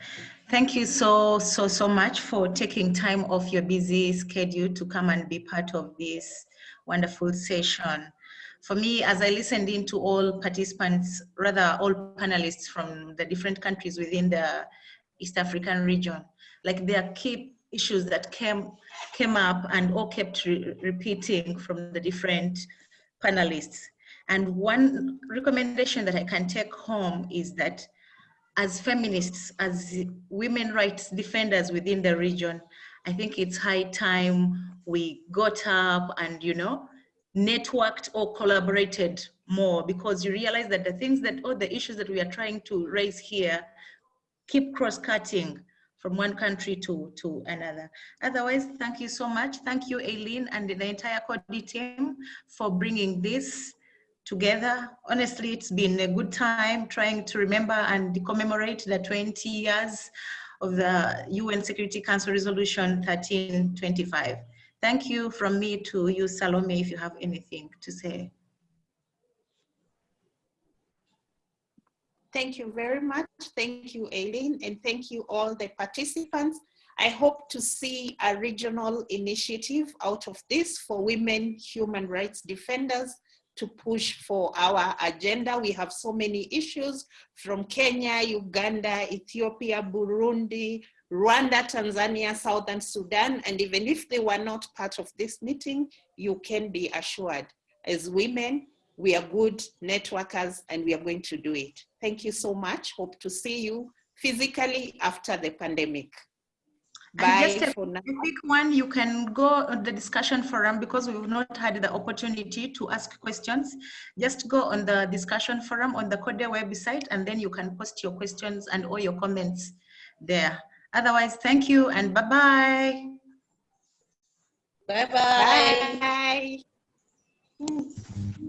Speaker 2: Thank you so, so, so much for taking time off your busy schedule to come and be part of this wonderful session. For me, as I listened in to all participants, rather all panelists from the different countries within the East African region, like there are key issues that came, came up and all kept re repeating from the different panelists. And one recommendation that I can take home is that as feminists, as women rights defenders within the region, I think it's high time we got up and, you know, networked or collaborated more because you realize that the things that, all the issues that we are trying to raise here keep cross-cutting from one country to, to another. Otherwise, thank you so much. Thank you, Aileen, and the entire Coady team for bringing this together. Honestly, it's been a good time trying to remember and commemorate the 20 years of the UN Security Council Resolution 1325. Thank you from me to you, Salome, if you have anything to say.
Speaker 1: Thank you very much. Thank you, Aileen, and thank you all the participants. I hope to see a regional initiative out of this for women human rights defenders to push for our agenda. We have so many issues from Kenya, Uganda, Ethiopia, Burundi, Rwanda, Tanzania, Southern Sudan, and even if they were not part of this meeting, you can be assured as women, we are good networkers and we are going to do it. Thank you so much. Hope to see you physically after the pandemic.
Speaker 2: And
Speaker 1: Bye
Speaker 2: just a
Speaker 1: for now.
Speaker 2: quick one, you can go on the discussion forum because we've not had the opportunity to ask questions. Just go on the discussion forum on the Coady website and then you can post your questions and all your comments there. Otherwise, thank you and bye-bye.
Speaker 7: Bye-bye.
Speaker 1: Bye. Hmm.